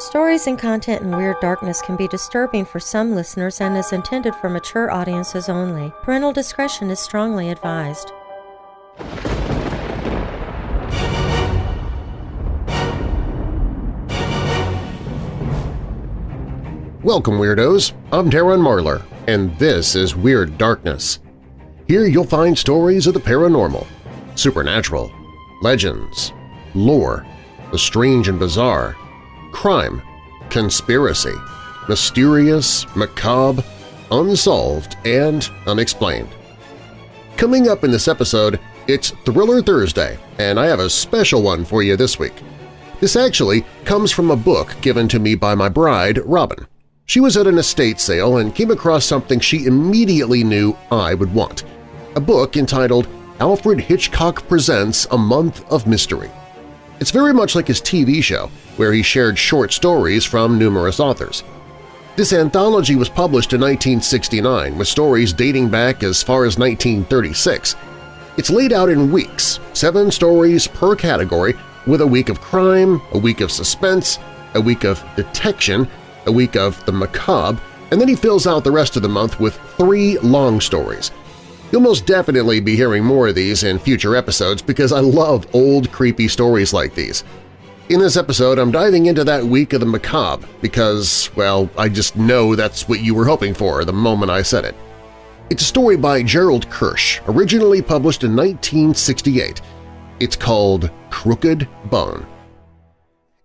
Stories and content in Weird Darkness can be disturbing for some listeners and is intended for mature audiences only. Parental discretion is strongly advised. Welcome, Weirdos! I'm Darren Marlar, and this is Weird Darkness. Here you'll find stories of the paranormal, supernatural, legends, lore, the strange and bizarre, crime, conspiracy, mysterious, macabre, unsolved, and unexplained. Coming up in this episode, it's Thriller Thursday, and I have a special one for you this week. This actually comes from a book given to me by my bride, Robin. She was at an estate sale and came across something she immediately knew I would want – a book entitled Alfred Hitchcock Presents A Month of Mystery. It's very much like his TV show, where he shared short stories from numerous authors. This anthology was published in 1969 with stories dating back as far as 1936. It's laid out in weeks, seven stories per category, with a week of crime, a week of suspense, a week of detection, a week of the macabre, and then he fills out the rest of the month with three long stories. You'll most definitely be hearing more of these in future episodes because I love old, creepy stories like these. In this episode, I'm diving into that week of the macabre because, well, I just know that's what you were hoping for the moment I said it. It's a story by Gerald Kersh, originally published in 1968. It's called Crooked Bone.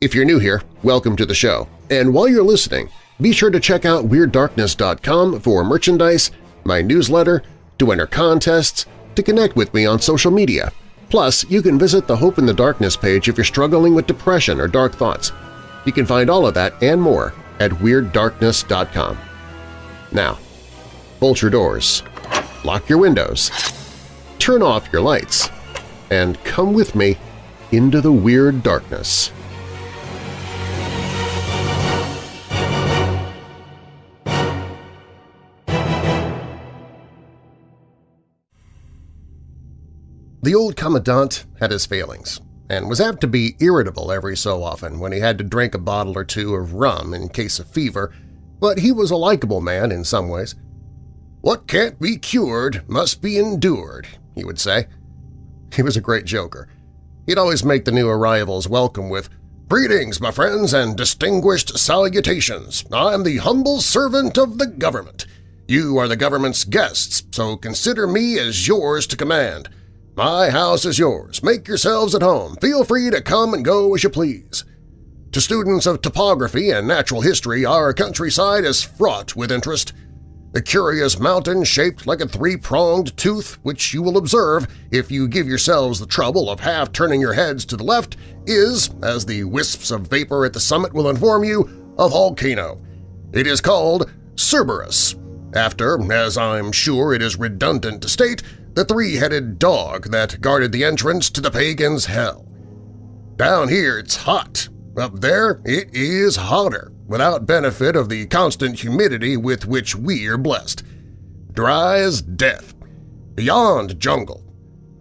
If you're new here, welcome to the show. And while you're listening, be sure to check out WeirdDarkness.com for merchandise, my newsletter, to enter contests, to connect with me on social media. Plus, you can visit the Hope in the Darkness page if you're struggling with depression or dark thoughts. You can find all of that and more at WeirdDarkness.com. Now, bolt your doors, lock your windows, turn off your lights, and come with me into the Weird Darkness. The old Commandant had his failings, and was apt to be irritable every so often when he had to drink a bottle or two of rum in case of fever, but he was a likable man in some ways. "'What can't be cured must be endured,' he would say. He was a great joker. He'd always make the new arrivals welcome with, Greetings, my friends, and distinguished salutations. I am the humble servant of the government. You are the government's guests, so consider me as yours to command. My house is yours. Make yourselves at home. Feel free to come and go as you please. To students of topography and natural history, our countryside is fraught with interest. The curious mountain shaped like a three-pronged tooth, which you will observe if you give yourselves the trouble of half turning your heads to the left, is, as the wisps of vapor at the summit will inform you, a volcano. It is called Cerberus, after, as I'm sure it is redundant to state, the three-headed dog that guarded the entrance to the pagan's hell. Down here it's hot. Up there it is hotter, without benefit of the constant humidity with which we are blessed. Dry as death. Beyond jungle.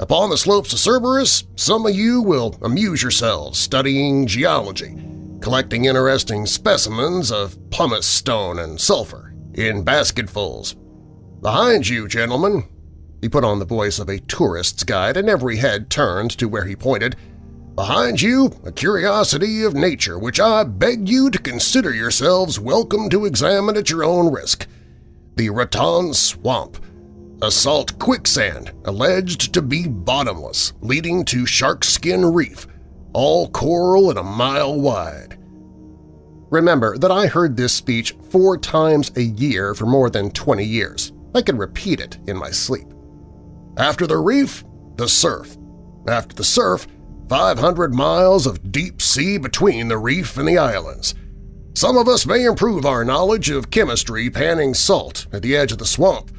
Upon the slopes of Cerberus, some of you will amuse yourselves studying geology, collecting interesting specimens of pumice stone and sulfur in basketfuls. Behind you, gentlemen, he put on the voice of a tourist's guide, and every head turned to where he pointed. Behind you, a curiosity of nature which I beg you to consider yourselves welcome to examine at your own risk. The Raton Swamp, a salt quicksand alleged to be bottomless, leading to Sharkskin Reef, all coral and a mile wide. Remember that I heard this speech four times a year for more than 20 years. I can repeat it in my sleep. After the reef, the surf. After the surf, 500 miles of deep sea between the reef and the islands. Some of us may improve our knowledge of chemistry panning salt at the edge of the swamp.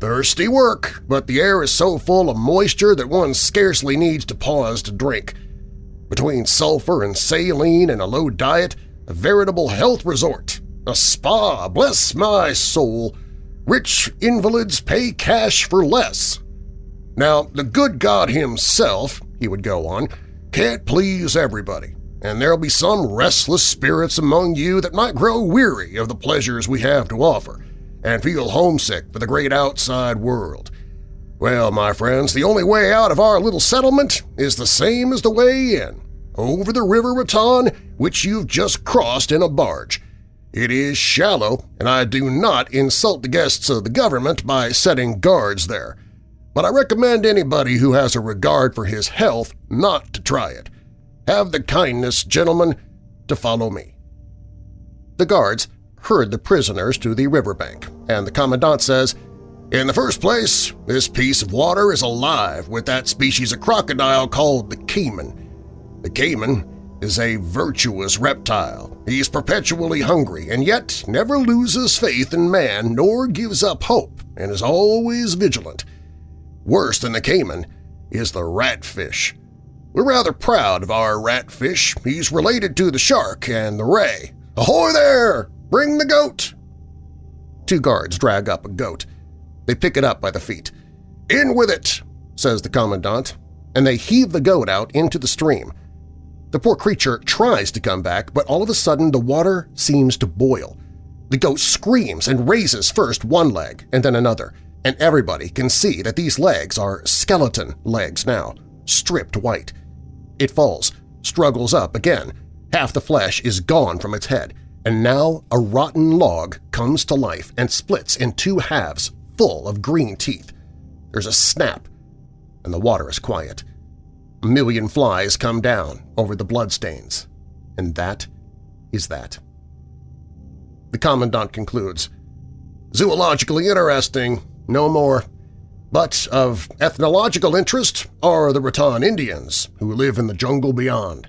Thirsty work, but the air is so full of moisture that one scarcely needs to pause to drink. Between sulfur and saline and a low diet, a veritable health resort, a spa, bless my soul. Rich invalids pay cash for less. Now, the good God himself, he would go on, can't please everybody. and there'll be some restless spirits among you that might grow weary of the pleasures we have to offer and feel homesick for the great outside world. Well, my friends, the only way out of our little settlement is the same as the way in, over the River Raton, which you've just crossed in a barge. It is shallow, and I do not insult the guests of the government by setting guards there. But I recommend anybody who has a regard for his health not to try it. Have the kindness, gentlemen, to follow me. The guards herd the prisoners to the riverbank, and the Commandant says, In the first place, this piece of water is alive with that species of crocodile called the caiman. The caiman is a virtuous reptile. He is perpetually hungry and yet never loses faith in man nor gives up hope and is always vigilant. Worse than the caiman is the ratfish. We're rather proud of our ratfish. He's related to the shark and the ray. Ahoy there! Bring the goat! Two guards drag up a goat. They pick it up by the feet. In with it, says the Commandant, and they heave the goat out into the stream. The poor creature tries to come back, but all of a sudden the water seems to boil. The goat screams and raises first one leg and then another, and everybody can see that these legs are skeleton legs now, stripped white. It falls, struggles up again. Half the flesh is gone from its head, and now a rotten log comes to life and splits in two halves full of green teeth. There's a snap, and the water is quiet. A million flies come down over the bloodstains, and that is that. The Commandant concludes, Zoologically interesting, no more. But of ethnological interest are the Raton Indians, who live in the jungle beyond.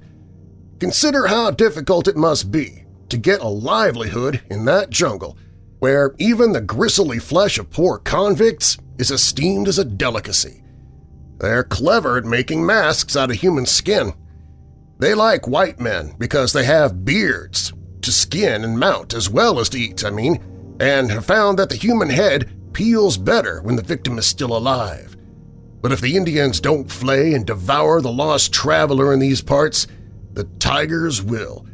Consider how difficult it must be to get a livelihood in that jungle, where even the gristly flesh of poor convicts is esteemed as a delicacy. They're clever at making masks out of human skin. They like white men because they have beards to skin and mount as well as to eat, I mean, and have found that the human head peels better when the victim is still alive. But if the Indians don't flay and devour the lost traveler in these parts, the tigers will.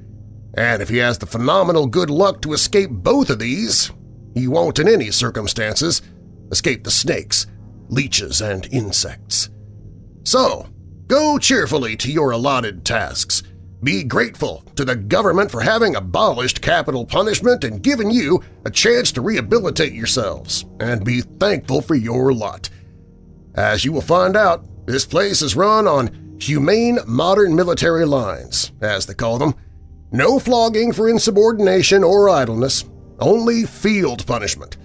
And if he has the phenomenal good luck to escape both of these, he won't in any circumstances escape the snakes, leeches, and insects. So, go cheerfully to your allotted tasks, be grateful to the government for having abolished capital punishment and given you a chance to rehabilitate yourselves, and be thankful for your lot. As you will find out, this place is run on humane modern military lines, as they call them. No flogging for insubordination or idleness, only field punishment.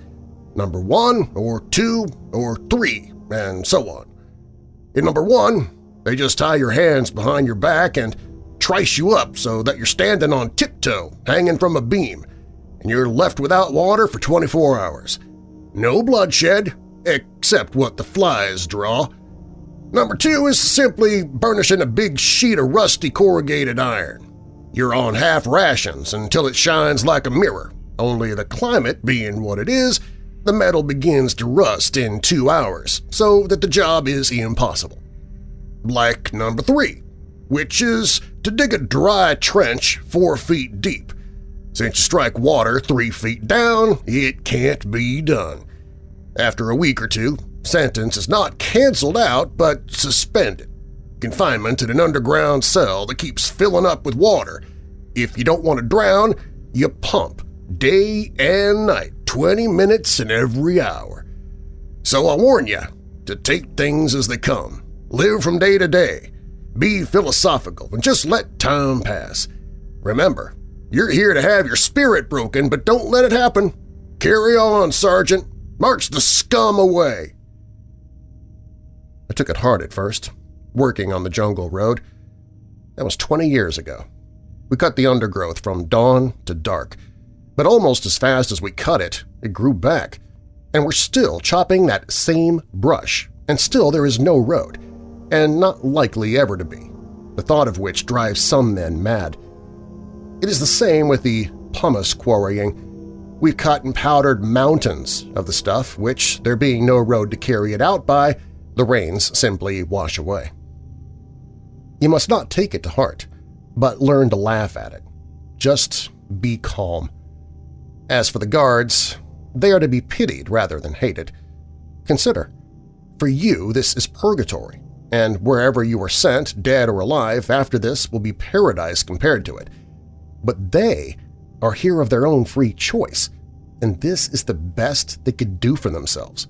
Number one or two or three, and so on. In number one, they just tie your hands behind your back and trice you up so that you're standing on tiptoe hanging from a beam, and you're left without water for 24 hours. No bloodshed, except what the flies draw. Number two is simply burnishing a big sheet of rusty corrugated iron. You're on half rations until it shines like a mirror, only the climate being what it is, the metal begins to rust in two hours, so that the job is impossible. Like number three, which is to dig a dry trench four feet deep. Since you strike water three feet down, it can't be done. After a week or two, sentence is not canceled out but suspended. Confinement in an underground cell that keeps filling up with water. If you don't want to drown, you pump day and night, 20 minutes in every hour. So I warn you to take things as they come, live from day to day, be philosophical and just let time pass. Remember, you're here to have your spirit broken, but don't let it happen. Carry on, Sergeant. March the scum away. I took it hard at first, working on the jungle road. That was 20 years ago. We cut the undergrowth from dawn to dark, but almost as fast as we cut it, it grew back. And we're still chopping that same brush, and still there is no road and not likely ever to be, the thought of which drives some men mad. It is the same with the pumice quarrying. We've cut and powdered mountains of the stuff which, there being no road to carry it out by, the rains simply wash away. You must not take it to heart, but learn to laugh at it. Just be calm. As for the guards, they are to be pitied rather than hated. Consider, for you this is purgatory, and wherever you are sent, dead or alive, after this will be paradise compared to it. But they are here of their own free choice, and this is the best they could do for themselves.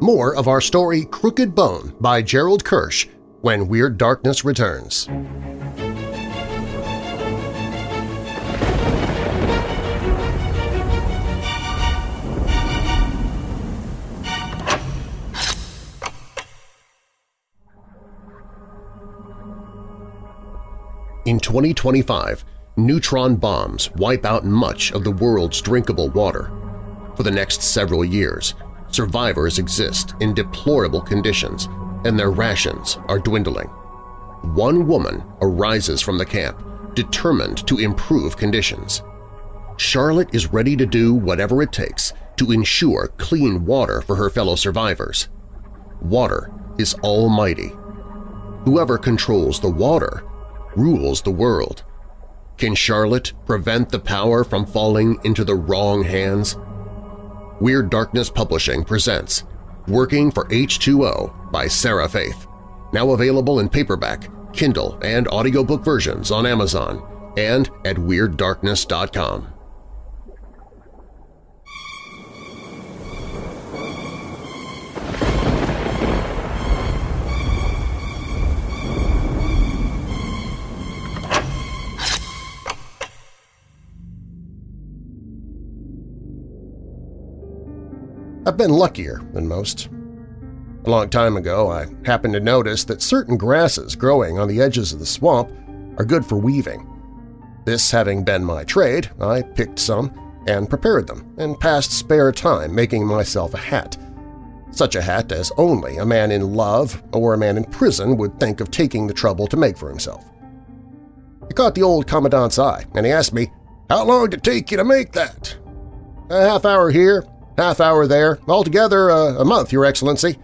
More of our story Crooked Bone by Gerald Kersh when Weird Darkness returns. In 2025, neutron bombs wipe out much of the world's drinkable water. For the next several years, survivors exist in deplorable conditions and their rations are dwindling. One woman arises from the camp, determined to improve conditions. Charlotte is ready to do whatever it takes to ensure clean water for her fellow survivors. Water is almighty. Whoever controls the water rules the world. Can Charlotte prevent the power from falling into the wrong hands? Weird Darkness Publishing presents Working for H2O by Sarah Faith, now available in paperback, Kindle, and audiobook versions on Amazon and at WeirdDarkness.com. I've been luckier than most. A long time ago, I happened to notice that certain grasses growing on the edges of the swamp are good for weaving. This having been my trade, I picked some and prepared them and passed spare time making myself a hat. Such a hat as only a man in love or a man in prison would think of taking the trouble to make for himself. It caught the old Commandant's eye, and he asked me, "'How long did it take you to make that?' "'A half hour here, half hour there, altogether uh, a month, Your Excellency.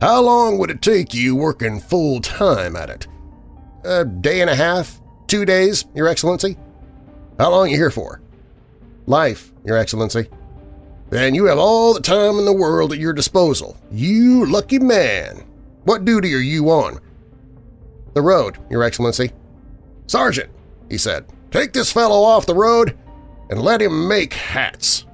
How long would it take you working full-time at it? A day and a half? Two days, Your Excellency? How long are you here for? Life, Your Excellency. Then you have all the time in the world at your disposal. You lucky man! What duty are you on? The road, Your Excellency. Sergeant, he said, take this fellow off the road and let him make hats.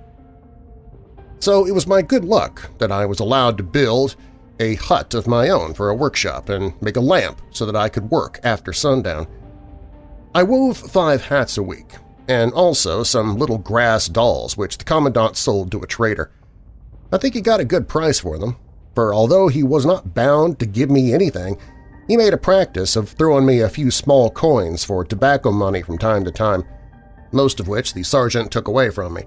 So it was my good luck that I was allowed to build a hut of my own for a workshop and make a lamp so that I could work after sundown. I wove five hats a week, and also some little grass dolls which the Commandant sold to a trader. I think he got a good price for them, for although he was not bound to give me anything, he made a practice of throwing me a few small coins for tobacco money from time to time, most of which the sergeant took away from me.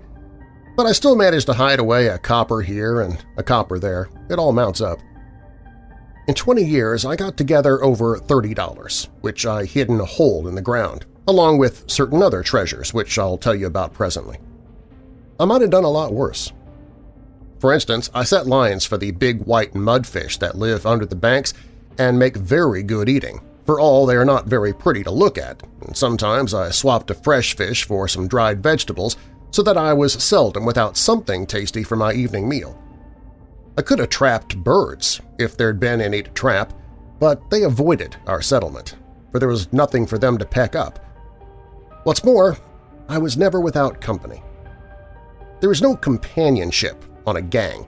But I still managed to hide away a copper here and a copper there. It all mounts up. In 20 years, I got together over $30, which I hid in a hole in the ground, along with certain other treasures, which I'll tell you about presently. I might have done a lot worse. For instance, I set lines for the big white mudfish that live under the banks and make very good eating, for all they are not very pretty to look at, and sometimes I swapped a fresh fish for some dried vegetables so that I was seldom without something tasty for my evening meal. I could have trapped birds if there'd been any to trap, but they avoided our settlement, for there was nothing for them to peck up. What's more, I was never without company. There is no companionship on a gang.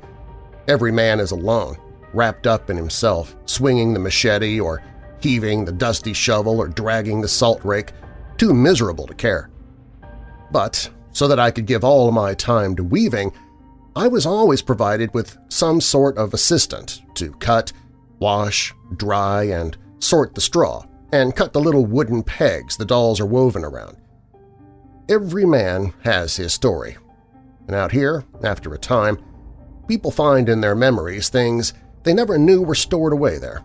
Every man is alone, wrapped up in himself, swinging the machete or heaving the dusty shovel or dragging the salt rake, too miserable to care. But so that I could give all my time to weaving, I was always provided with some sort of assistant to cut, wash, dry, and sort the straw, and cut the little wooden pegs the dolls are woven around. Every man has his story, and out here, after a time, people find in their memories things they never knew were stored away there.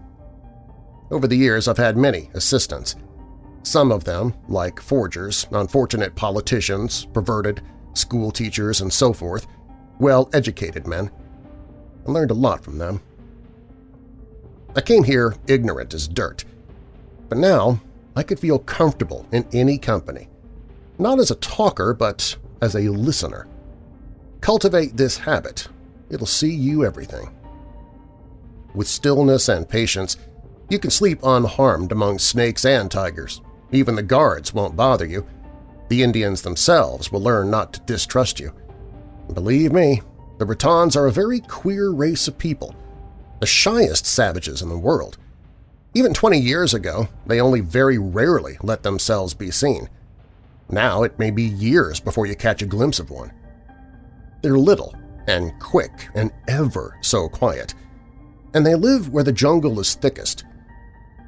Over the years I've had many assistants, some of them, like forgers, unfortunate politicians, perverted, school teachers, and so forth, well-educated men. I learned a lot from them. I came here ignorant as dirt, but now I could feel comfortable in any company, not as a talker but as a listener. Cultivate this habit. It'll see you everything. With stillness and patience, you can sleep unharmed among snakes and tigers. Even the guards won't bother you. The Indians themselves will learn not to distrust you. Believe me, the Britons are a very queer race of people, the shyest savages in the world. Even 20 years ago, they only very rarely let themselves be seen. Now it may be years before you catch a glimpse of one. They're little and quick and ever so quiet, and they live where the jungle is thickest.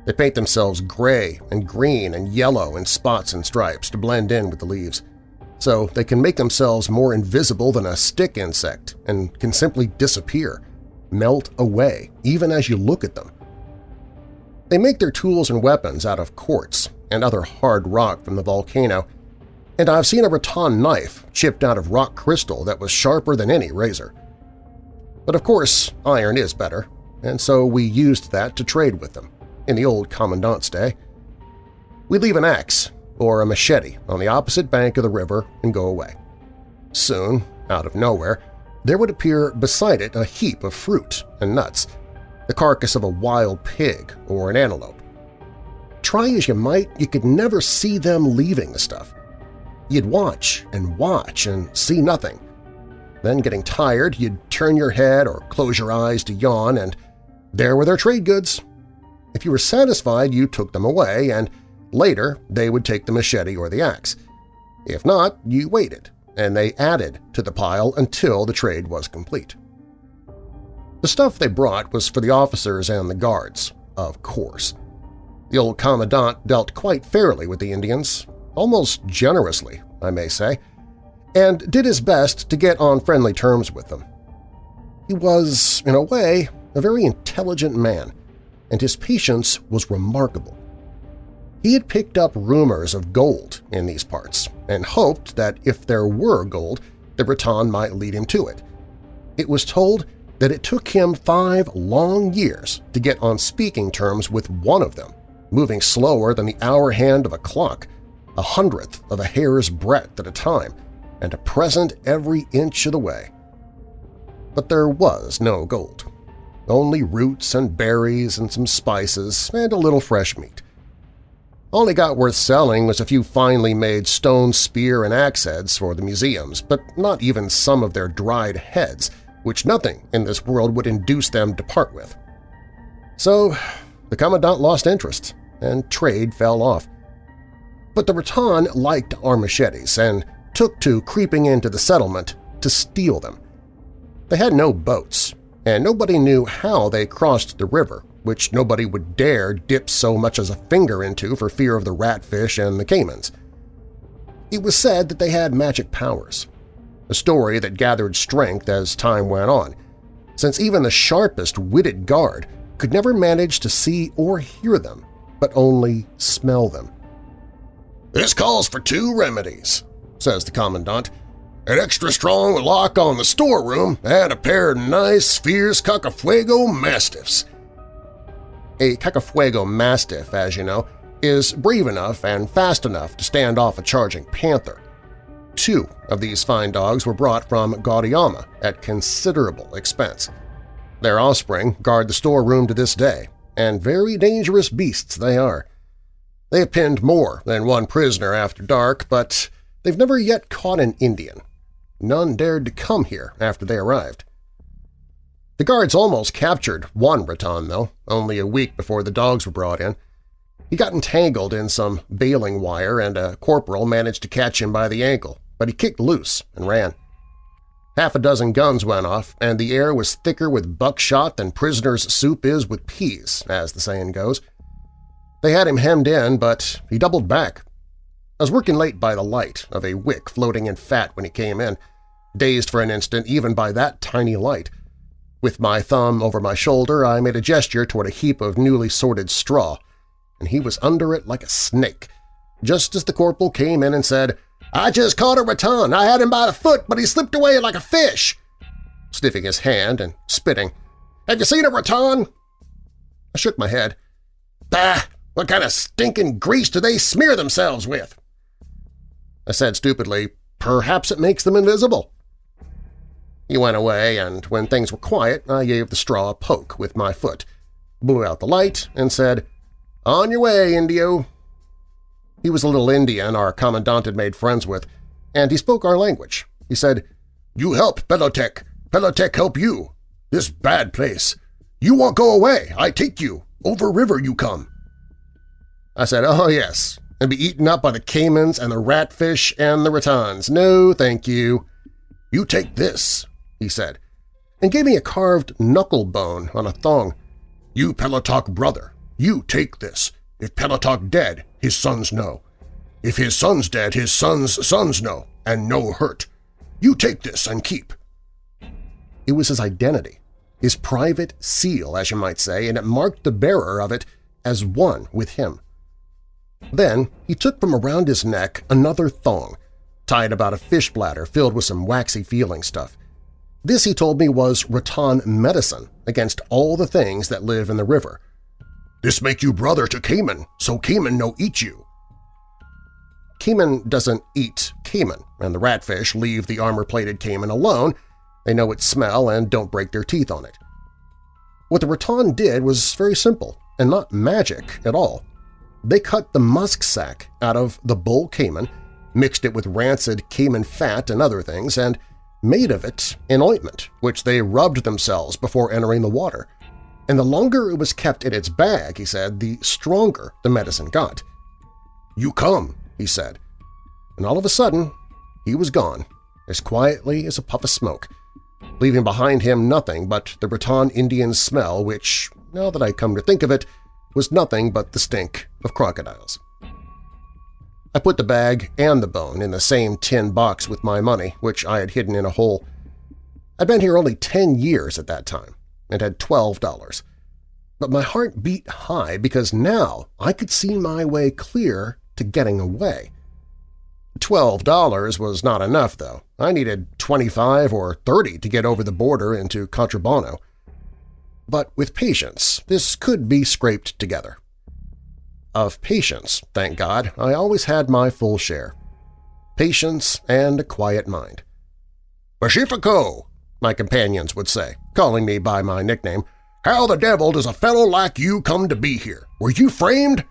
They paint themselves gray and green and yellow in spots and stripes to blend in with the leaves, so they can make themselves more invisible than a stick insect and can simply disappear, melt away, even as you look at them. They make their tools and weapons out of quartz and other hard rock from the volcano, and I've seen a Raton knife chipped out of rock crystal that was sharper than any razor. But of course, iron is better, and so we used that to trade with them in the old Commandant's day. We leave an axe or a machete on the opposite bank of the river and go away. Soon, out of nowhere, there would appear beside it a heap of fruit and nuts, the carcass of a wild pig or an antelope. Try as you might, you could never see them leaving the stuff. You'd watch and watch and see nothing. Then, getting tired, you'd turn your head or close your eyes to yawn, and there were their trade goods, if you were satisfied, you took them away, and later they would take the machete or the axe. If not, you waited, and they added to the pile until the trade was complete. The stuff they brought was for the officers and the guards, of course. The old Commandant dealt quite fairly with the Indians, almost generously, I may say, and did his best to get on friendly terms with them. He was, in a way, a very intelligent man, and his patience was remarkable. He had picked up rumors of gold in these parts and hoped that if there were gold, the Breton might lead him to it. It was told that it took him five long years to get on speaking terms with one of them, moving slower than the hour hand of a clock, a hundredth of a hair's breadth at a time, and a present every inch of the way. But there was no gold only roots and berries and some spices and a little fresh meat. All he got worth selling was a few finely made stone spear and axe heads for the museums, but not even some of their dried heads, which nothing in this world would induce them to part with. So the Commandant lost interest, and trade fell off. But the Breton liked our machetes and took to creeping into the settlement to steal them. They had no boats, and nobody knew how they crossed the river, which nobody would dare dip so much as a finger into for fear of the ratfish and the caimans. It was said that they had magic powers, a story that gathered strength as time went on, since even the sharpest witted guard could never manage to see or hear them, but only smell them. "'This calls for two remedies,' says the Commandant, an extra strong lock on the storeroom, and a pair of nice, fierce Cacafuego Mastiffs. A Cacafuego Mastiff, as you know, is brave enough and fast enough to stand off a charging panther. Two of these fine dogs were brought from Guadiama at considerable expense. Their offspring guard the storeroom to this day, and very dangerous beasts they are. They have pinned more than one prisoner after dark, but they've never yet caught an Indian, None dared to come here after they arrived. The guards almost captured one Breton, though, only a week before the dogs were brought in. He got entangled in some baling wire and a corporal managed to catch him by the ankle, but he kicked loose and ran. Half a dozen guns went off, and the air was thicker with buckshot than prisoner's soup is with peas, as the saying goes. They had him hemmed in, but he doubled back. I was working late by the light of a wick floating in fat when he came in, dazed for an instant even by that tiny light. With my thumb over my shoulder, I made a gesture toward a heap of newly sorted straw, and he was under it like a snake, just as the corporal came in and said, I just caught a raton. I had him by the foot, but he slipped away like a fish. sniffing his hand and spitting. "'Have you seen a raton? I shook my head. "'Bah! What kind of stinking grease do they smear themselves with?' I said stupidly, "'Perhaps it makes them invisible.' He went away, and when things were quiet I gave the straw a poke with my foot, blew out the light, and said, "'On your way, Indio!' He was a little Indian our Commandant had made friends with, and he spoke our language. He said, "'You help Pelotec. Pelotec help you. This bad place. You won't go away. I take you. Over river you come.' I said, "'Oh, yes, and be eaten up by the caimans and the ratfish and the Ratons. No, thank you.' "'You take this,' he said, and gave me a carved knuckle bone on a thong. "'You Pelotok brother, you take this. If Pelotok dead, his sons know. If his son's dead, his son's sons know, and no hurt. You take this and keep. It was his identity, his private seal, as you might say, and it marked the bearer of it as one with him. Then he took from around his neck another thong, tied about a fish bladder filled with some waxy feeling stuff. This, he told me, was Raton medicine against all the things that live in the river. This make you brother to caiman, so caiman no eat you. Caiman doesn't eat caiman, and the ratfish leave the armor-plated caiman alone they know its smell and don't break their teeth on it. What the Raton did was very simple and not magic at all. They cut the musk sac out of the bull caiman, mixed it with rancid caiman fat and other things, and made of it an ointment, which they rubbed themselves before entering the water. And the longer it was kept in its bag, he said, the stronger the medicine got. "'You come,' he said. And all of a sudden, he was gone, as quietly as a puff of smoke, leaving behind him nothing but the Breton Indian smell which, now that I come to think of it, was nothing but the stink of crocodiles. I put the bag and the bone in the same tin box with my money, which I had hidden in a hole. I'd been here only ten years at that time and had twelve dollars. But my heart beat high because now I could see my way clear to getting away. Twelve dollars was not enough, though. I needed twenty-five or thirty to get over the border into Contrabano. But with patience, this could be scraped together. Of patience, thank God, I always had my full share. Patience and a quiet mind. Pacifico, my companions would say, calling me by my nickname, how the devil does a fellow like you come to be here? Were you framed?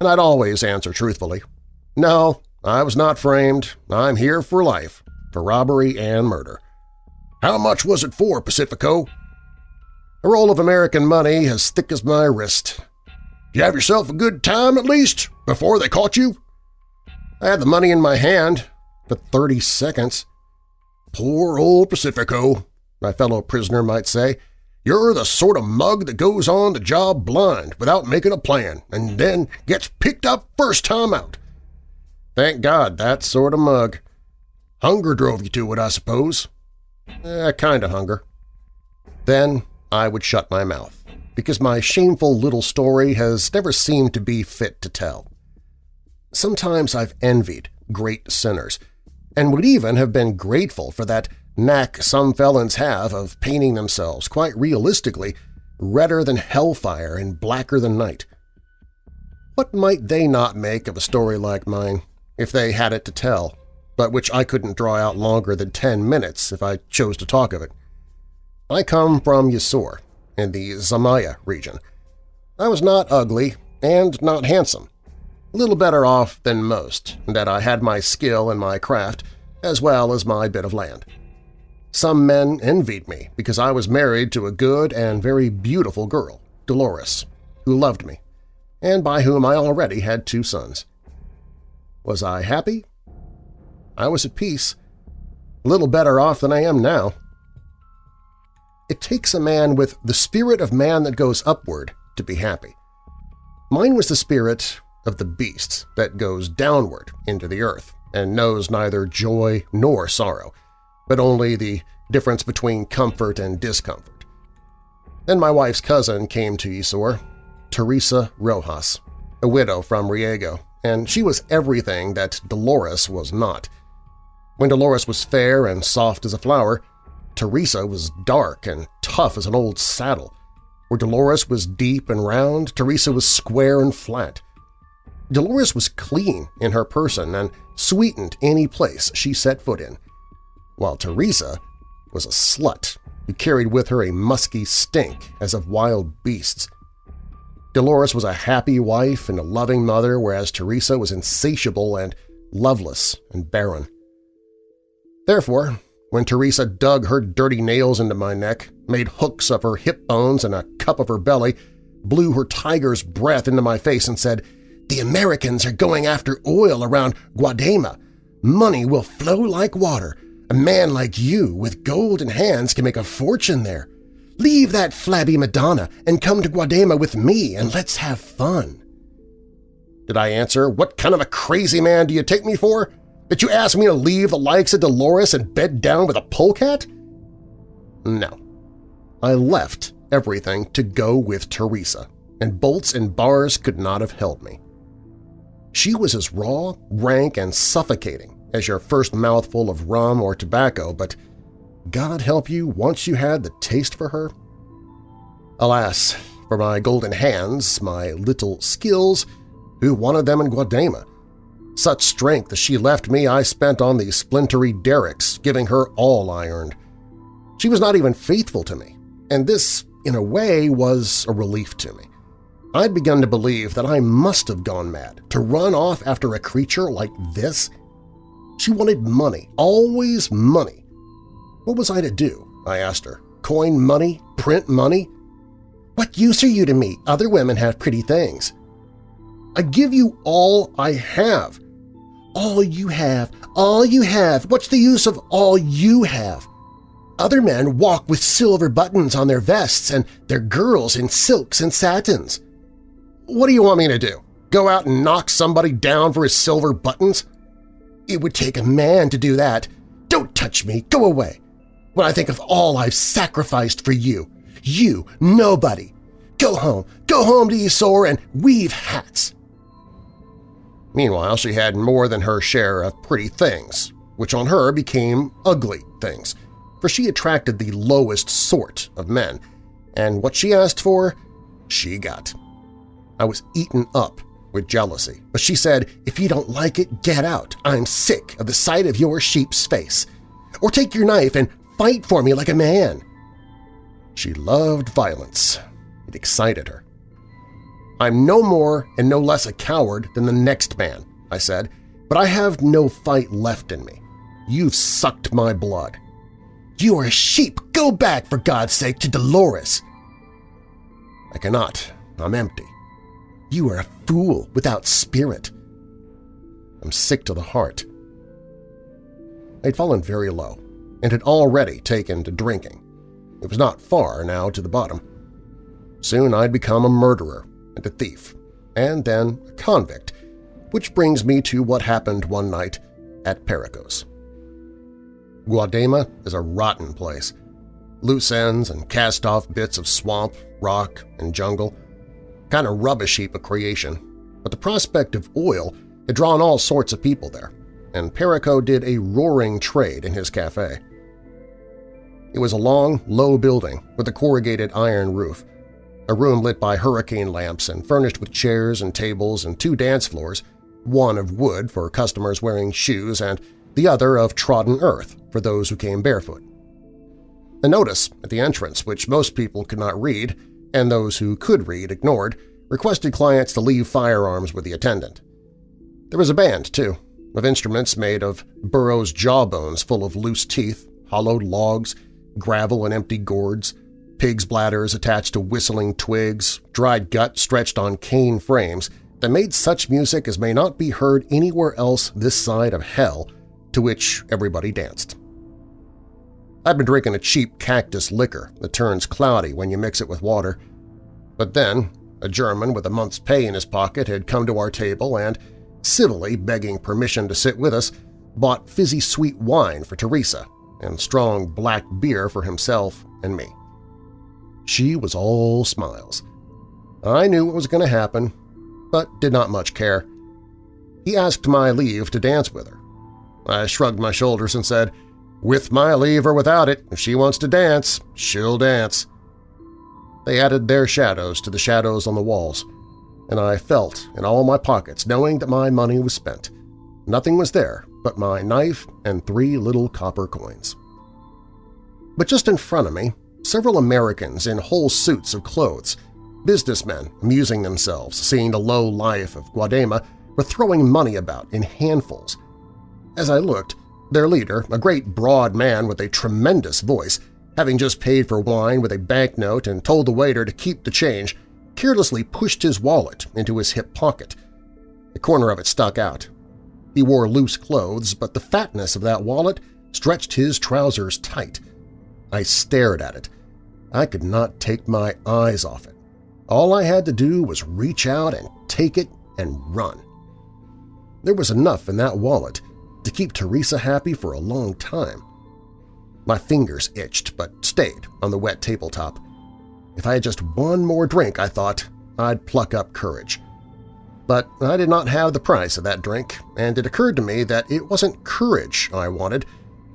And I'd always answer truthfully, no, I was not framed. I'm here for life, for robbery and murder. How much was it for, Pacifico? A roll of American money as thick as my wrist. You have yourself a good time, at least, before they caught you? I had the money in my hand for 30 seconds. Poor old Pacifico, my fellow prisoner might say. You're the sort of mug that goes on the job blind without making a plan and then gets picked up first time out. Thank God, that sort of mug. Hunger drove you to it, I suppose. Eh, kind of hunger. Then I would shut my mouth, because my shameful little story has never seemed to be fit to tell. Sometimes I've envied great sinners, and would even have been grateful for that knack some felons have of painting themselves quite realistically redder than hellfire and blacker than night. What might they not make of a story like mine? if they had it to tell, but which I couldn't draw out longer than ten minutes if I chose to talk of it. I come from Yasur, in the Zamaya region. I was not ugly and not handsome, a little better off than most, in that I had my skill and my craft, as well as my bit of land. Some men envied me because I was married to a good and very beautiful girl, Dolores, who loved me, and by whom I already had two sons. Was I happy? I was at peace, a little better off than I am now. It takes a man with the spirit of man that goes upward to be happy. Mine was the spirit of the beast that goes downward into the earth and knows neither joy nor sorrow, but only the difference between comfort and discomfort. Then my wife's cousin came to Isor, Teresa Rojas, a widow from Riego, and she was everything that Dolores was not. When Dolores was fair and soft as a flower, Teresa was dark and tough as an old saddle. Where Dolores was deep and round, Teresa was square and flat. Dolores was clean in her person and sweetened any place she set foot in, while Teresa was a slut who carried with her a musky stink as of wild beasts. Dolores was a happy wife and a loving mother, whereas Teresa was insatiable and loveless and barren. Therefore, when Teresa dug her dirty nails into my neck, made hooks of her hip bones and a cup of her belly, blew her tiger's breath into my face and said, the Americans are going after oil around Guadema. Money will flow like water. A man like you with golden hands can make a fortune there. Leave that flabby Madonna and come to Guadema with me and let's have fun. Did I answer, what kind of a crazy man do you take me for? That you ask me to leave the likes of Dolores and bed down with a polecat? No. I left everything to go with Teresa, and bolts and bars could not have held me. She was as raw, rank, and suffocating as your first mouthful of rum or tobacco, but God help you once you had the taste for her. Alas, for my golden hands, my little skills, who wanted them in Guadema? Such strength as she left me I spent on the splintery derricks, giving her all I earned. She was not even faithful to me, and this, in a way, was a relief to me. I'd begun to believe that I must have gone mad to run off after a creature like this. She wanted money, always money. What was I to do? I asked her. Coin money? Print money? What use are you to me? Other women have pretty things. I give you all I have. All you have, all you have. What's the use of all you have? Other men walk with silver buttons on their vests and their girls in silks and satins. What do you want me to do? Go out and knock somebody down for his silver buttons? It would take a man to do that. Don't touch me! Go away! When I think of all I've sacrificed for you, you, nobody! Go home! Go home to Isor and weave hats! Meanwhile, she had more than her share of pretty things, which on her became ugly things, for she attracted the lowest sort of men, and what she asked for, she got. I was eaten up with jealousy, but she said, if you don't like it, get out. I'm sick of the sight of your sheep's face. Or take your knife and fight for me like a man. She loved violence. It excited her. I'm no more and no less a coward than the next man, I said, but I have no fight left in me. You've sucked my blood. You are a sheep! Go back, for God's sake, to Dolores! I cannot. I'm empty. You are a fool without spirit. I'm sick to the heart. I'd fallen very low and had already taken to drinking. It was not far now to the bottom. Soon I'd become a murderer and a thief, and then a convict, which brings me to what happened one night at Pericos. Guadema is a rotten place. Loose ends and cast-off bits of swamp, rock, and jungle – kind of rubbish heap of creation, but the prospect of oil had drawn all sorts of people there, and Perico did a roaring trade in his cafe. It was a long, low building with a corrugated iron roof, a room lit by hurricane lamps and furnished with chairs and tables and two dance floors, one of wood for customers wearing shoes and the other of trodden earth for those who came barefoot. A notice at the entrance, which most people could not read, and those who could read ignored, requested clients to leave firearms with the attendant. There was a band, too, of instruments made of burros' jawbones full of loose teeth, hollowed logs, gravel and empty gourds, pig's bladders attached to whistling twigs, dried gut stretched on cane frames that made such music as may not be heard anywhere else this side of hell, to which everybody danced. I'd been drinking a cheap cactus liquor that turns cloudy when you mix it with water. But then a German with a month's pay in his pocket had come to our table and, civilly begging permission to sit with us, bought fizzy sweet wine for Teresa and strong black beer for himself and me. She was all smiles. I knew what was going to happen, but did not much care. He asked my leave to dance with her. I shrugged my shoulders and said, With my leave or without it, if she wants to dance, she'll dance. They added their shadows to the shadows on the walls, and I felt in all my pockets knowing that my money was spent. Nothing was there but my knife and three little copper coins. But just in front of me, several Americans in whole suits of clothes, businessmen amusing themselves, seeing the low life of Guadema, were throwing money about in handfuls. As I looked, their leader, a great broad man with a tremendous voice, having just paid for wine with a banknote and told the waiter to keep the change, carelessly pushed his wallet into his hip pocket. The corner of it stuck out. He wore loose clothes, but the fatness of that wallet stretched his trousers tight. I stared at it. I could not take my eyes off it. All I had to do was reach out and take it and run. There was enough in that wallet to keep Teresa happy for a long time. My fingers itched but stayed on the wet tabletop. If I had just one more drink, I thought, I'd pluck up courage. But I did not have the price of that drink, and it occurred to me that it wasn't courage I wanted,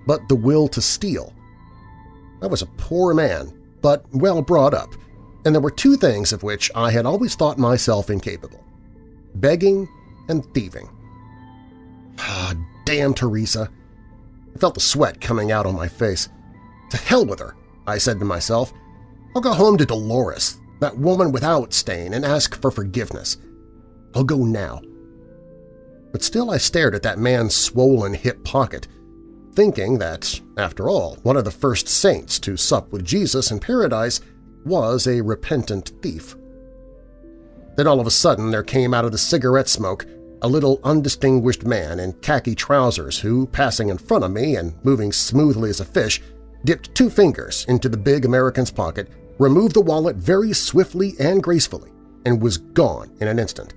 but the will to steal. I was a poor man, but well brought up, and there were two things of which I had always thought myself incapable – begging and thieving. Ah, damn Teresa! I felt the sweat coming out on my face. To hell with her, I said to myself. I'll go home to Dolores, that woman without stain, and ask for forgiveness. I'll go now. But still I stared at that man's swollen hip pocket, thinking that, after all, one of the first saints to sup with Jesus in paradise was a repentant thief. Then all of a sudden there came out of the cigarette smoke a little undistinguished man in khaki trousers who, passing in front of me and moving smoothly as a fish, dipped two fingers into the big American's pocket, removed the wallet very swiftly and gracefully, and was gone in an instant.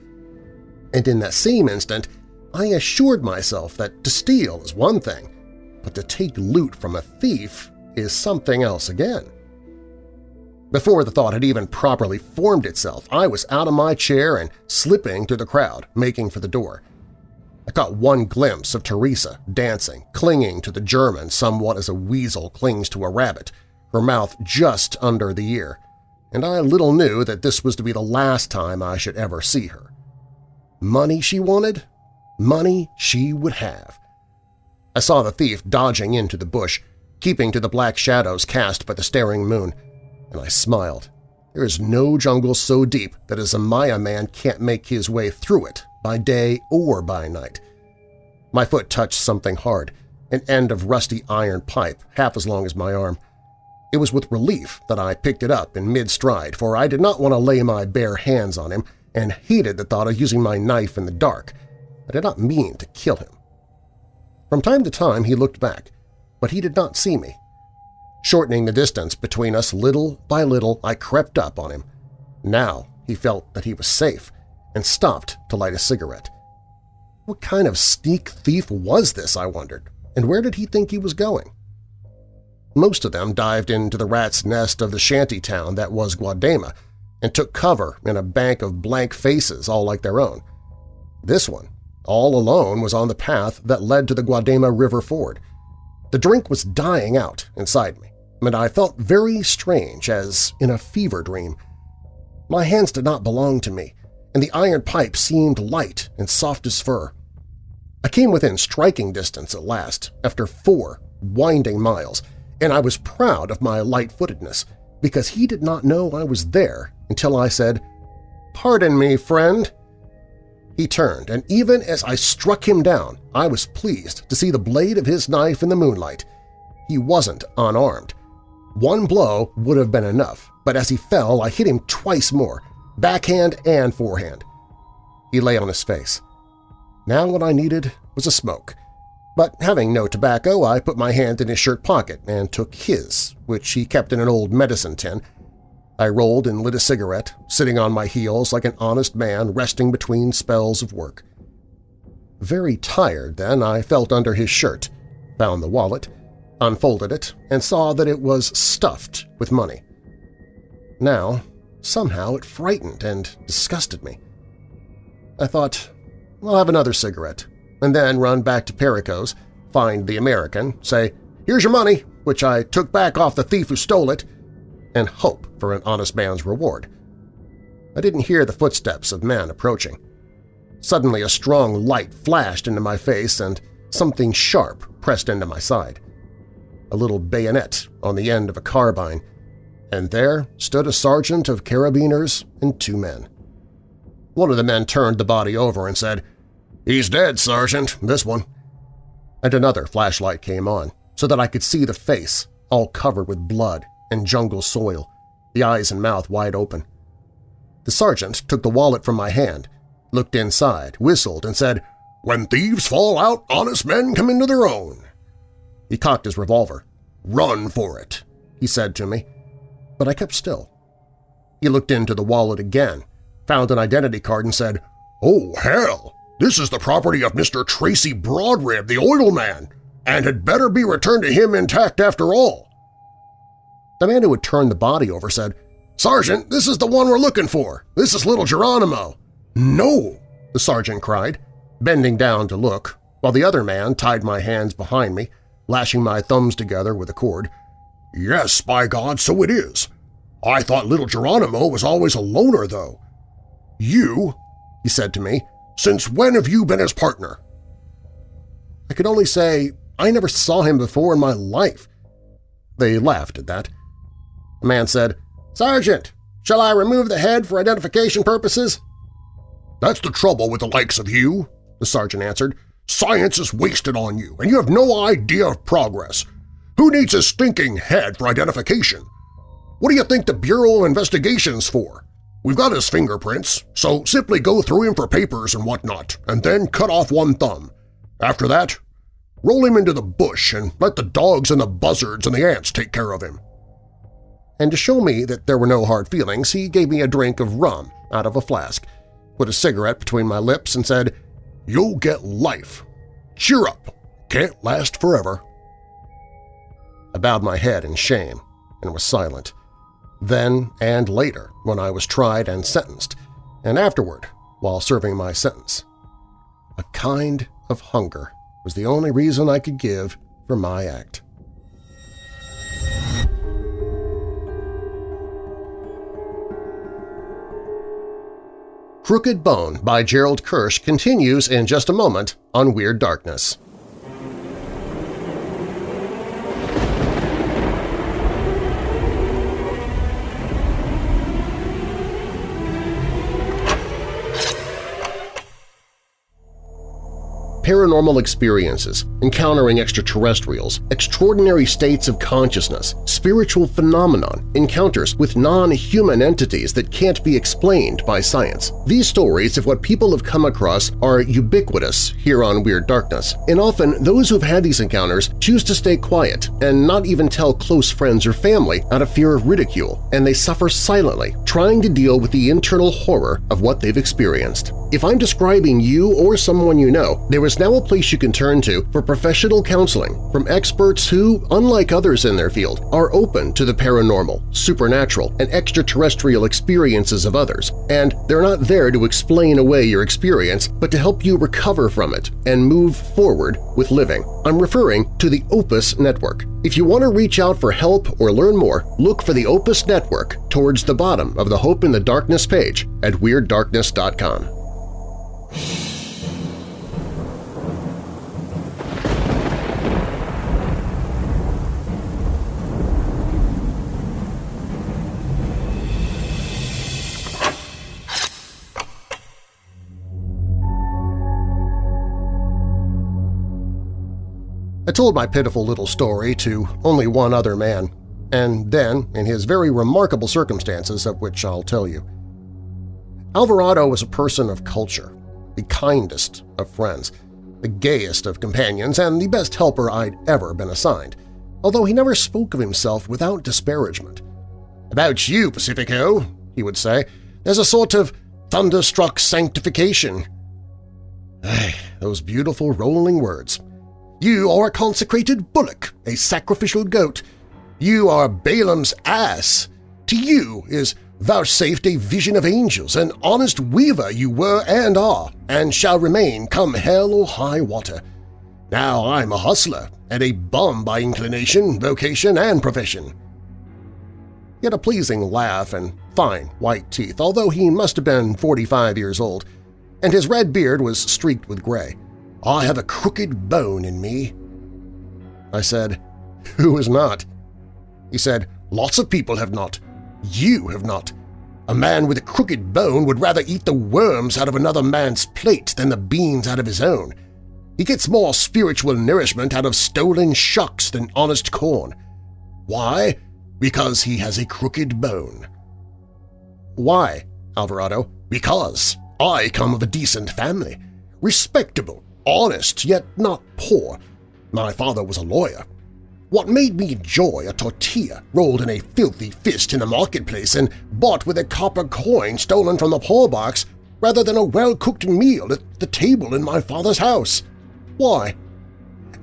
And in that same instant, I assured myself that to steal is one thing, but to take loot from a thief is something else again. Before the thought had even properly formed itself, I was out of my chair and slipping through the crowd, making for the door. I caught one glimpse of Teresa dancing, clinging to the German somewhat as a weasel clings to a rabbit, her mouth just under the ear, and I little knew that this was to be the last time I should ever see her. Money she wanted? Money she would have. I saw the thief dodging into the bush, keeping to the black shadows cast by the staring moon, and I smiled. There is no jungle so deep that a Zamaya man can't make his way through it, by day or by night. My foot touched something hard, an end of rusty iron pipe half as long as my arm. It was with relief that I picked it up in mid-stride, for I did not want to lay my bare hands on him and hated the thought of using my knife in the dark. I did not mean to kill him. From time to time he looked back, but he did not see me. Shortening the distance between us little by little, I crept up on him. Now he felt that he was safe and stopped to light a cigarette. What kind of sneak thief was this, I wondered, and where did he think he was going? Most of them dived into the rat's nest of the shanty town that was Guadema and took cover in a bank of blank faces all like their own. This one, all alone, was on the path that led to the Guadema River ford. The drink was dying out inside me and I felt very strange as in a fever dream. My hands did not belong to me, and the iron pipe seemed light and soft as fur. I came within striking distance at last, after four winding miles, and I was proud of my light-footedness, because he did not know I was there until I said, "'Pardon me, friend.' He turned, and even as I struck him down, I was pleased to see the blade of his knife in the moonlight. He wasn't unarmed, one blow would have been enough, but as he fell I hit him twice more, backhand and forehand. He lay on his face. Now what I needed was a smoke, but having no tobacco I put my hand in his shirt pocket and took his, which he kept in an old medicine tin. I rolled and lit a cigarette, sitting on my heels like an honest man resting between spells of work. Very tired then, I felt under his shirt, found the wallet, unfolded it, and saw that it was stuffed with money. Now, somehow it frightened and disgusted me. I thought, I'll have another cigarette, and then run back to Perico's, find the American, say, here's your money, which I took back off the thief who stole it, and hope for an honest man's reward. I didn't hear the footsteps of men approaching. Suddenly a strong light flashed into my face and something sharp pressed into my side. A little bayonet on the end of a carbine, and there stood a sergeant of carabineers and two men. One of the men turned the body over and said, "'He's dead, Sergeant, this one.' And another flashlight came on, so that I could see the face, all covered with blood and jungle soil, the eyes and mouth wide open. The sergeant took the wallet from my hand, looked inside, whistled, and said, "'When thieves fall out, honest men come into their own.' He cocked his revolver. "'Run for it,' he said to me, but I kept still. He looked into the wallet again, found an identity card and said, "'Oh, hell! This is the property of Mr. Tracy Broadrib, the oil man, and had better be returned to him intact after all.' The man who had turned the body over said, Sergeant, this is the one we're looking for. This is little Geronimo. No, the sergeant cried, bending down to look, while the other man tied my hands behind me, lashing my thumbs together with a cord. Yes, by God, so it is. I thought little Geronimo was always a loner, though. You, he said to me, since when have you been his partner? I could only say I never saw him before in my life. They laughed at that. The man said, Sergeant, shall I remove the head for identification purposes? That's the trouble with the likes of you, the sergeant answered. Science is wasted on you, and you have no idea of progress. Who needs a stinking head for identification? What do you think the Bureau of Investigation's for? We've got his fingerprints, so simply go through him for papers and whatnot, and then cut off one thumb. After that, roll him into the bush and let the dogs and the buzzards and the ants take care of him and to show me that there were no hard feelings, he gave me a drink of rum out of a flask, put a cigarette between my lips, and said, You'll get life. Cheer up. Can't last forever. I bowed my head in shame and was silent. Then and later when I was tried and sentenced, and afterward while serving my sentence. A kind of hunger was the only reason I could give for my act. Crooked Bone by Gerald Kersh continues in just a moment on Weird Darkness. Paranormal experiences, encountering extraterrestrials, extraordinary states of consciousness, spiritual phenomenon, encounters with non-human entities that can't be explained by science. These stories of what people have come across are ubiquitous here on Weird Darkness, and often those who've had these encounters choose to stay quiet and not even tell close friends or family out of fear of ridicule, and they suffer silently, trying to deal with the internal horror of what they've experienced. If I'm describing you or someone you know, there is now a place you can turn to for professional counseling from experts who, unlike others in their field, are open to the paranormal, supernatural, and extraterrestrial experiences of others, and they're not there to explain away your experience but to help you recover from it and move forward with living. I'm referring to the Opus Network. If you want to reach out for help or learn more, look for the Opus Network towards the bottom of the Hope in the Darkness page at WeirdDarkness.com. I told my pitiful little story to only one other man, and then in his very remarkable circumstances of which I'll tell you. Alvarado was a person of culture, the kindest of friends, the gayest of companions, and the best helper I'd ever been assigned, although he never spoke of himself without disparagement. "'About you, Pacifico,' he would say, "'there's a sort of thunderstruck sanctification.' Those beautiful rolling words. You are a consecrated bullock, a sacrificial goat. You are Balaam's ass. To you is vouchsafed a vision of angels, an honest weaver you were and are, and shall remain come hell or high water. Now I'm a hustler and a bum by inclination, vocation, and profession. He had a pleasing laugh and fine white teeth, although he must have been 45 years old, and his red beard was streaked with gray. I have a crooked bone in me. I said, Who is not? He said, Lots of people have not. You have not. A man with a crooked bone would rather eat the worms out of another man's plate than the beans out of his own. He gets more spiritual nourishment out of stolen shucks than honest corn. Why? Because he has a crooked bone. Why, Alvarado? Because I come of a decent family. Respectable, honest, yet not poor. My father was a lawyer. What made me enjoy a tortilla rolled in a filthy fist in the marketplace and bought with a copper coin stolen from the poor box rather than a well-cooked meal at the table in my father's house? Why?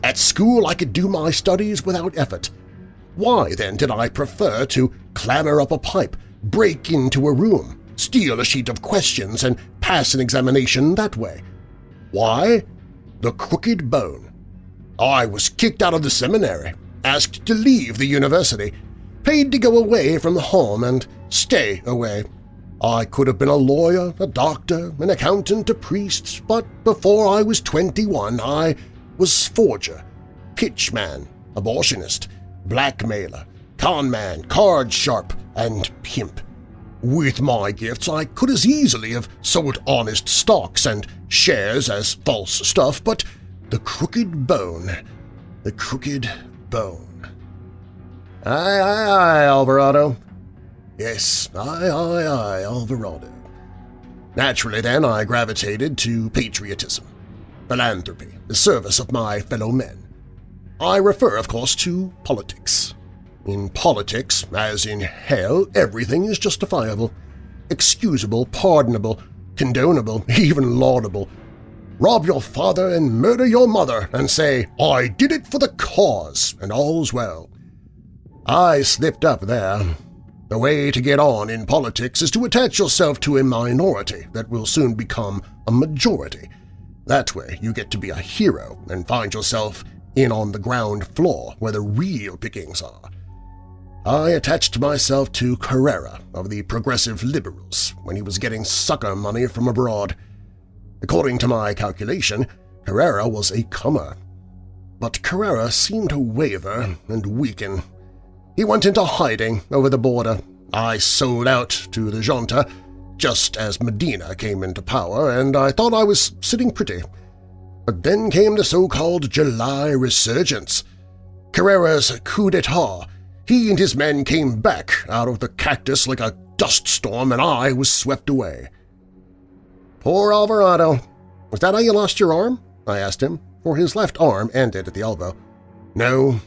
At school I could do my studies without effort. Why, then, did I prefer to clamber up a pipe, break into a room, steal a sheet of questions, and pass an examination that way? Why? The crooked bone. I was kicked out of the seminary, asked to leave the university, paid to go away from home and stay away. I could have been a lawyer, a doctor, an accountant, a priest, but before I was 21 I was forger, pitchman, abortionist, blackmailer, conman, card sharp, and pimp. With my gifts I could as easily have sold honest stocks and shares as false stuff, but the crooked bone, the crooked bone. Aye, aye, aye, Alvarado. Yes, aye, aye, aye, Alvarado. Naturally, then, I gravitated to patriotism, philanthropy, the service of my fellow men. I refer, of course, to politics. In politics, as in hell, everything is justifiable, excusable, pardonable, condonable, even laudable, rob your father and murder your mother and say, I did it for the cause, and all's well. I slipped up there. The way to get on in politics is to attach yourself to a minority that will soon become a majority. That way you get to be a hero and find yourself in on the ground floor where the real pickings are. I attached myself to Carrera of the Progressive Liberals when he was getting sucker money from abroad. According to my calculation, Carrera was a comer. But Carrera seemed to waver and weaken. He went into hiding over the border. I sold out to the junta just as Medina came into power, and I thought I was sitting pretty. But then came the so-called July resurgence. Carrera's coup d'etat. He and his men came back out of the cactus like a dust storm, and I was swept away. Poor Alvarado. Was that how you lost your arm? I asked him, for his left arm ended at the elbow. No,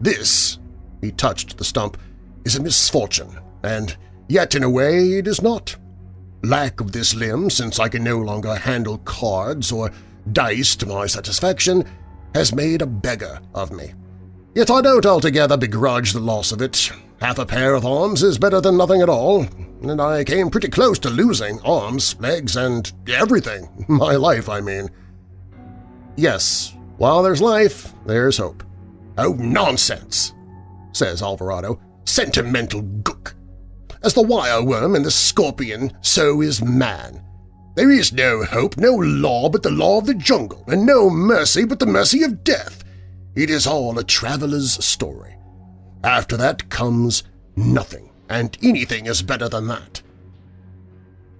this, he touched the stump, is a misfortune, and yet in a way it is not. Lack of this limb, since I can no longer handle cards or dice to my satisfaction, has made a beggar of me. Yet I don't altogether begrudge the loss of it. Half a pair of arms is better than nothing at all, and I came pretty close to losing arms, legs, and everything. My life, I mean. Yes, while there's life, there's hope. Oh, nonsense, says Alvarado. Sentimental gook. As the wireworm and the scorpion, so is man. There is no hope, no law but the law of the jungle, and no mercy but the mercy of death. It is all a traveler's story. After that comes nothing and anything is better than that.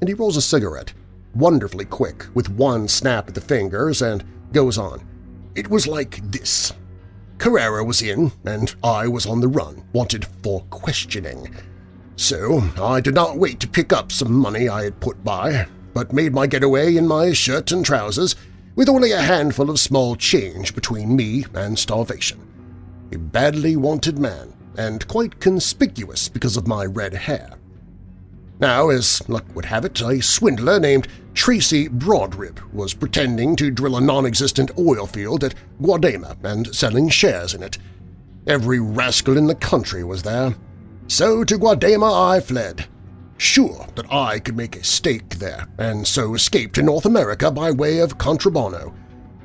And he rolls a cigarette, wonderfully quick, with one snap of the fingers, and goes on. It was like this. Carrera was in, and I was on the run, wanted for questioning. So I did not wait to pick up some money I had put by, but made my getaway in my shirt and trousers, with only a handful of small change between me and starvation. A badly wanted man, and quite conspicuous because of my red hair. Now, as luck would have it, a swindler named Tracy Broadrib was pretending to drill a non-existent oil field at Guadema and selling shares in it. Every rascal in the country was there. So to Guadema I fled, sure that I could make a stake there and so escape to North America by way of contrabando.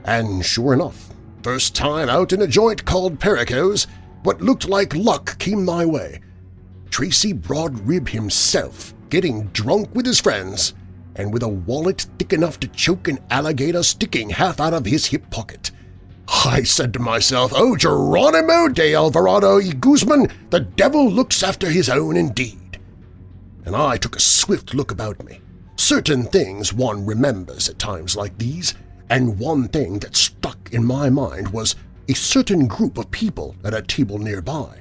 And sure enough, First time out in a joint called Perico's, what looked like luck came my way. Tracy Broadrib himself getting drunk with his friends and with a wallet thick enough to choke an alligator sticking half out of his hip pocket. I said to myself, Oh, Geronimo de Alvarado y Guzman, the devil looks after his own indeed. And I took a swift look about me. Certain things one remembers at times like these, and one thing that stuck in my mind was a certain group of people at a table nearby.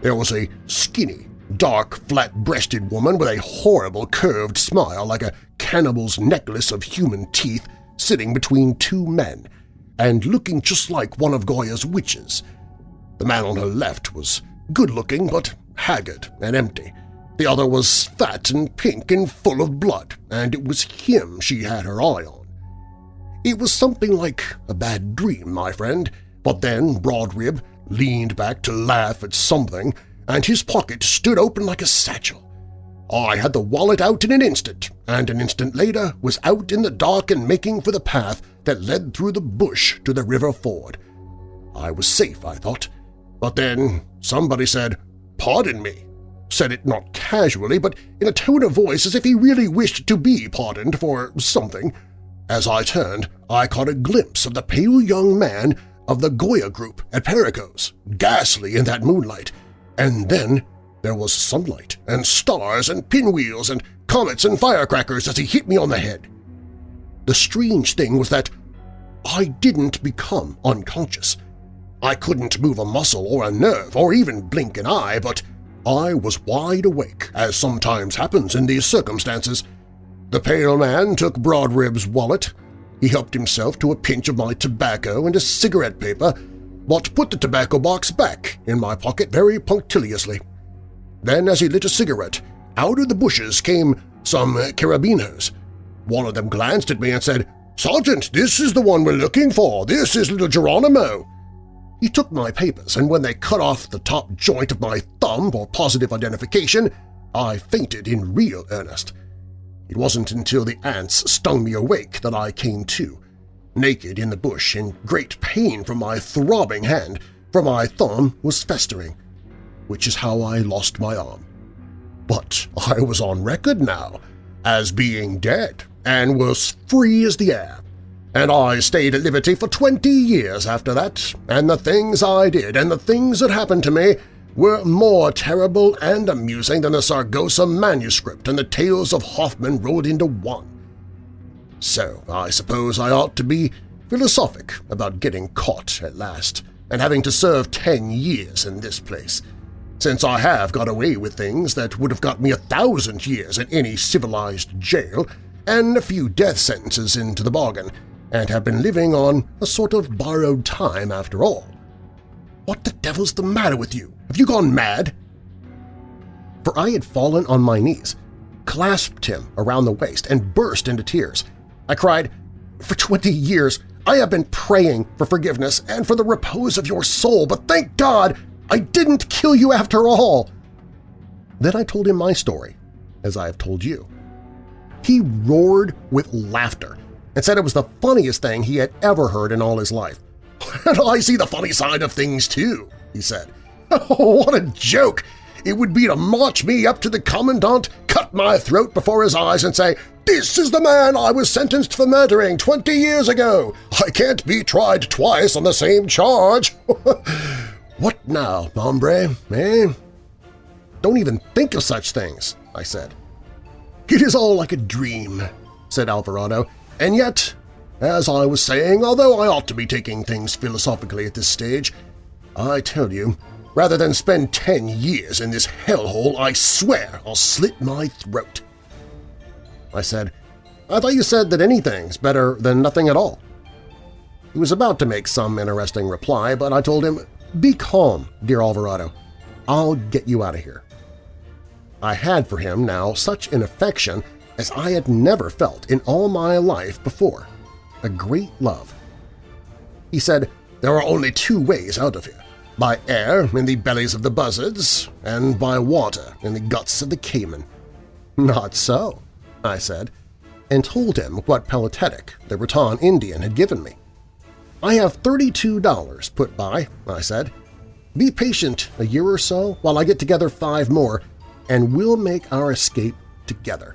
There was a skinny, dark, flat-breasted woman with a horrible curved smile like a cannibal's necklace of human teeth sitting between two men and looking just like one of Goya's witches. The man on her left was good-looking but haggard and empty. The other was fat and pink and full of blood, and it was him she had her eye on. It was something like a bad dream, my friend, but then Broadrib leaned back to laugh at something, and his pocket stood open like a satchel. I had the wallet out in an instant, and an instant later was out in the dark and making for the path that led through the bush to the river ford. I was safe, I thought, but then somebody said, "'Pardon me,' said it not casually, but in a tone of voice as if he really wished to be pardoned for something. As I turned, I caught a glimpse of the pale young man of the Goya group at Perico's, ghastly in that moonlight, and then there was sunlight and stars and pinwheels and comets and firecrackers as he hit me on the head. The strange thing was that I didn't become unconscious. I couldn't move a muscle or a nerve or even blink an eye, but I was wide awake, as sometimes happens in these circumstances. The pale man took Broadrib's wallet, he helped himself to a pinch of my tobacco and a cigarette paper, but put the tobacco box back in my pocket very punctiliously. Then, as he lit a cigarette, out of the bushes came some carabineers. One of them glanced at me and said, "'Sergeant, this is the one we're looking for. This is little Geronimo.' He took my papers, and when they cut off the top joint of my thumb for positive identification, I fainted in real earnest. It wasn't until the ants stung me awake that I came to, naked in the bush in great pain from my throbbing hand, for my thumb was festering, which is how I lost my arm. But I was on record now as being dead and was free as the air, and I stayed at liberty for twenty years after that, and the things I did and the things that happened to me were more terrible and amusing than the Saragossa manuscript and the tales of Hoffmann rolled into one. So I suppose I ought to be philosophic about getting caught at last and having to serve ten years in this place, since I have got away with things that would have got me a thousand years in any civilized jail and a few death sentences into the bargain, and have been living on a sort of borrowed time after all. What the devil's the matter with you? Have you gone mad? For I had fallen on my knees, clasped him around the waist, and burst into tears. I cried, For twenty years I have been praying for forgiveness and for the repose of your soul, but thank God I didn't kill you after all! Then I told him my story, as I have told you. He roared with laughter and said it was the funniest thing he had ever heard in all his life. And I see the funny side of things too, he said. What a joke! It would be to march me up to the Commandant, cut my throat before his eyes and say, "'This is the man I was sentenced for murdering twenty years ago! I can't be tried twice on the same charge!' what now, hombre, eh? Don't even think of such things, I said. It is all like a dream, said Alvarado, and yet, as I was saying, although I ought to be taking things philosophically at this stage, I tell you, Rather than spend ten years in this hellhole, I swear I'll slit my throat. I said, I thought you said that anything's better than nothing at all. He was about to make some interesting reply, but I told him, Be calm, dear Alvarado. I'll get you out of here. I had for him now such an affection as I had never felt in all my life before, a great love. He said, There are only two ways out of here by air in the bellies of the buzzards, and by water in the guts of the caiman. Not so, I said, and told him what Pelletetic, the Raton Indian, had given me. I have $32 put by, I said. Be patient a year or so while I get together five more, and we'll make our escape together.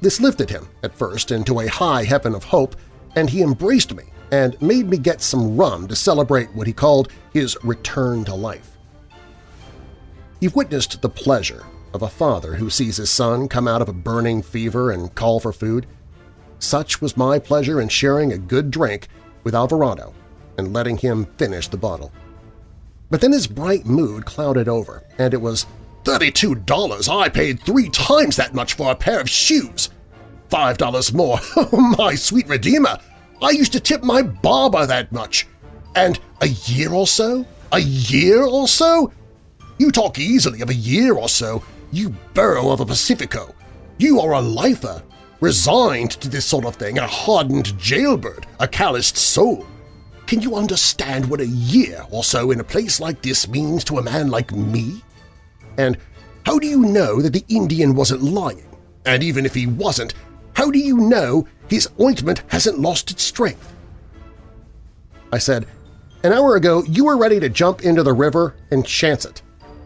This lifted him, at first, into a high heaven of hope, and he embraced me and made me get some rum to celebrate what he called his return to life. You've witnessed the pleasure of a father who sees his son come out of a burning fever and call for food. Such was my pleasure in sharing a good drink with Alvarado and letting him finish the bottle. But then his bright mood clouded over, and it was, $32! I paid three times that much for a pair of shoes! Five dollars more! Oh, my sweet redeemer! I used to tip my barber that much! And a year or so? A year or so? You talk easily of a year or so, you burro of a Pacifico. You are a lifer, resigned to this sort of thing, a hardened jailbird, a calloused soul. Can you understand what a year or so in a place like this means to a man like me? And how do you know that the Indian wasn't lying? And even if he wasn't, how do you know his ointment hasn't lost its strength? I said, an hour ago you were ready to jump into the river and chance it.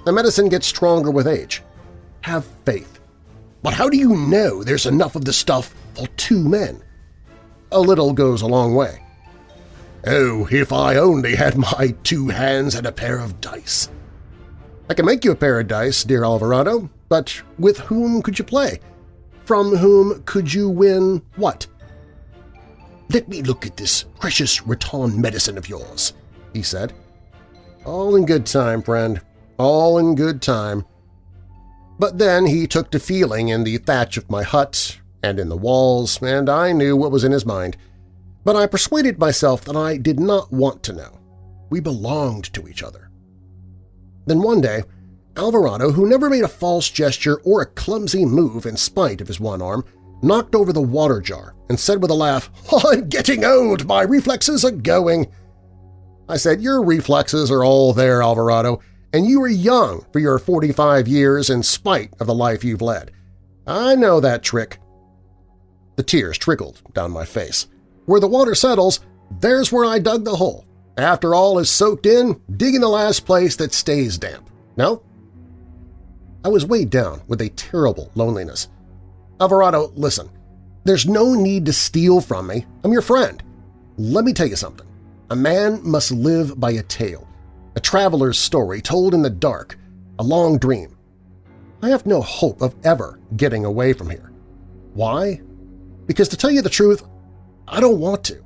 The medicine gets stronger with age. Have faith. But how do you know there's enough of the stuff for two men? A little goes a long way. Oh, if I only had my two hands and a pair of dice. I can make you a pair of dice, dear Alvarado, but with whom could you play? From whom could you win what? Let me look at this precious Raton medicine of yours, he said. All in good time, friend, all in good time. But then he took to feeling in the thatch of my hut and in the walls, and I knew what was in his mind. But I persuaded myself that I did not want to know. We belonged to each other. Then one day, Alvarado, who never made a false gesture or a clumsy move in spite of his one arm, knocked over the water jar and said with a laugh, I'm getting old, my reflexes are going. I said, your reflexes are all there, Alvarado, and you are young for your 45 years in spite of the life you've led. I know that trick. The tears trickled down my face. Where the water settles, there's where I dug the hole. After all is soaked in, dig in the last place that stays damp. No? I was weighed down with a terrible loneliness. Alvarado, listen, there's no need to steal from me. I'm your friend. Let me tell you something. A man must live by a tale, a traveler's story told in the dark, a long dream. I have no hope of ever getting away from here. Why? Because to tell you the truth, I don't want to.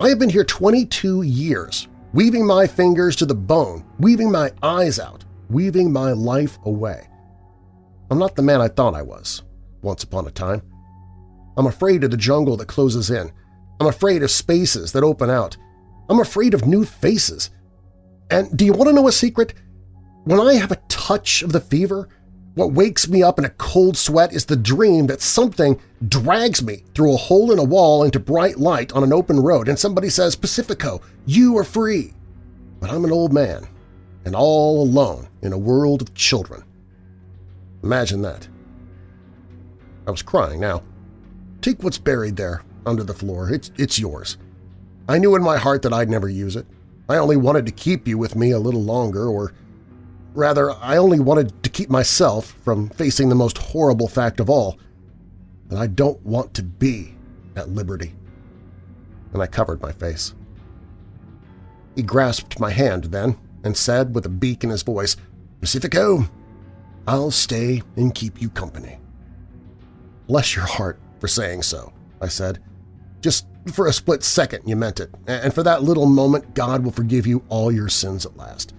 I have been here 22 years, weaving my fingers to the bone, weaving my eyes out, weaving my life away. I'm not the man I thought I was, once upon a time. I'm afraid of the jungle that closes in. I'm afraid of spaces that open out. I'm afraid of new faces. And do you want to know a secret? When I have a touch of the fever, what wakes me up in a cold sweat is the dream that something drags me through a hole in a wall into bright light on an open road and somebody says, Pacifico, you are free. But I'm an old man and all alone in a world of children. Imagine that. I was crying now. Take what's buried there under the floor. It's, it's yours. I knew in my heart that I'd never use it. I only wanted to keep you with me a little longer, or rather, I only wanted to keep myself from facing the most horrible fact of all, that I don't want to be at liberty. And I covered my face. He grasped my hand then and said with a beak in his voice, Pacifico, I'll stay and keep you company. Bless your heart for saying so, I said. Just for a split second you meant it, and for that little moment God will forgive you all your sins at last.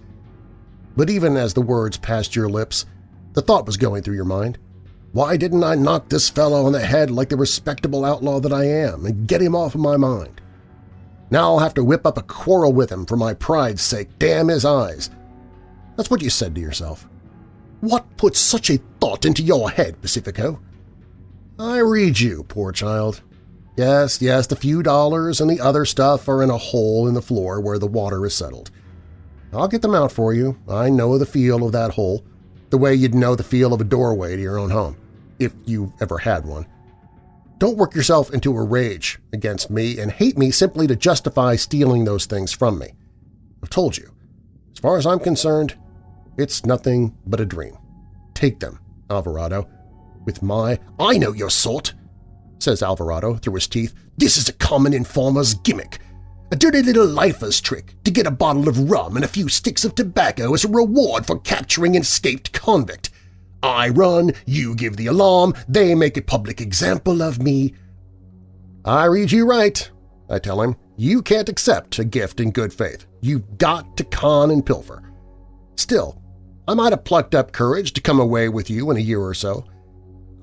But even as the words passed your lips, the thought was going through your mind. Why didn't I knock this fellow on the head like the respectable outlaw that I am and get him off of my mind? Now I'll have to whip up a quarrel with him for my pride's sake, damn his eyes. That's what you said to yourself. What put such a thought into your head, Pacifico? I read you, poor child. Yes, yes, the few dollars and the other stuff are in a hole in the floor where the water is settled. I'll get them out for you. I know the feel of that hole, the way you'd know the feel of a doorway to your own home, if you ever had one. Don't work yourself into a rage against me and hate me simply to justify stealing those things from me. I've told you. As far as I'm concerned, it's nothing but a dream. Take them, Alvarado. With my— I know your sort, says Alvarado through his teeth. This is a common informer's gimmick. A dirty little lifer's trick to get a bottle of rum and a few sticks of tobacco as a reward for capturing an escaped convict. I run, you give the alarm, they make a public example of me. I read you right, I tell him. You can't accept a gift in good faith. You've got to con and pilfer. Still, I might have plucked up courage to come away with you in a year or so.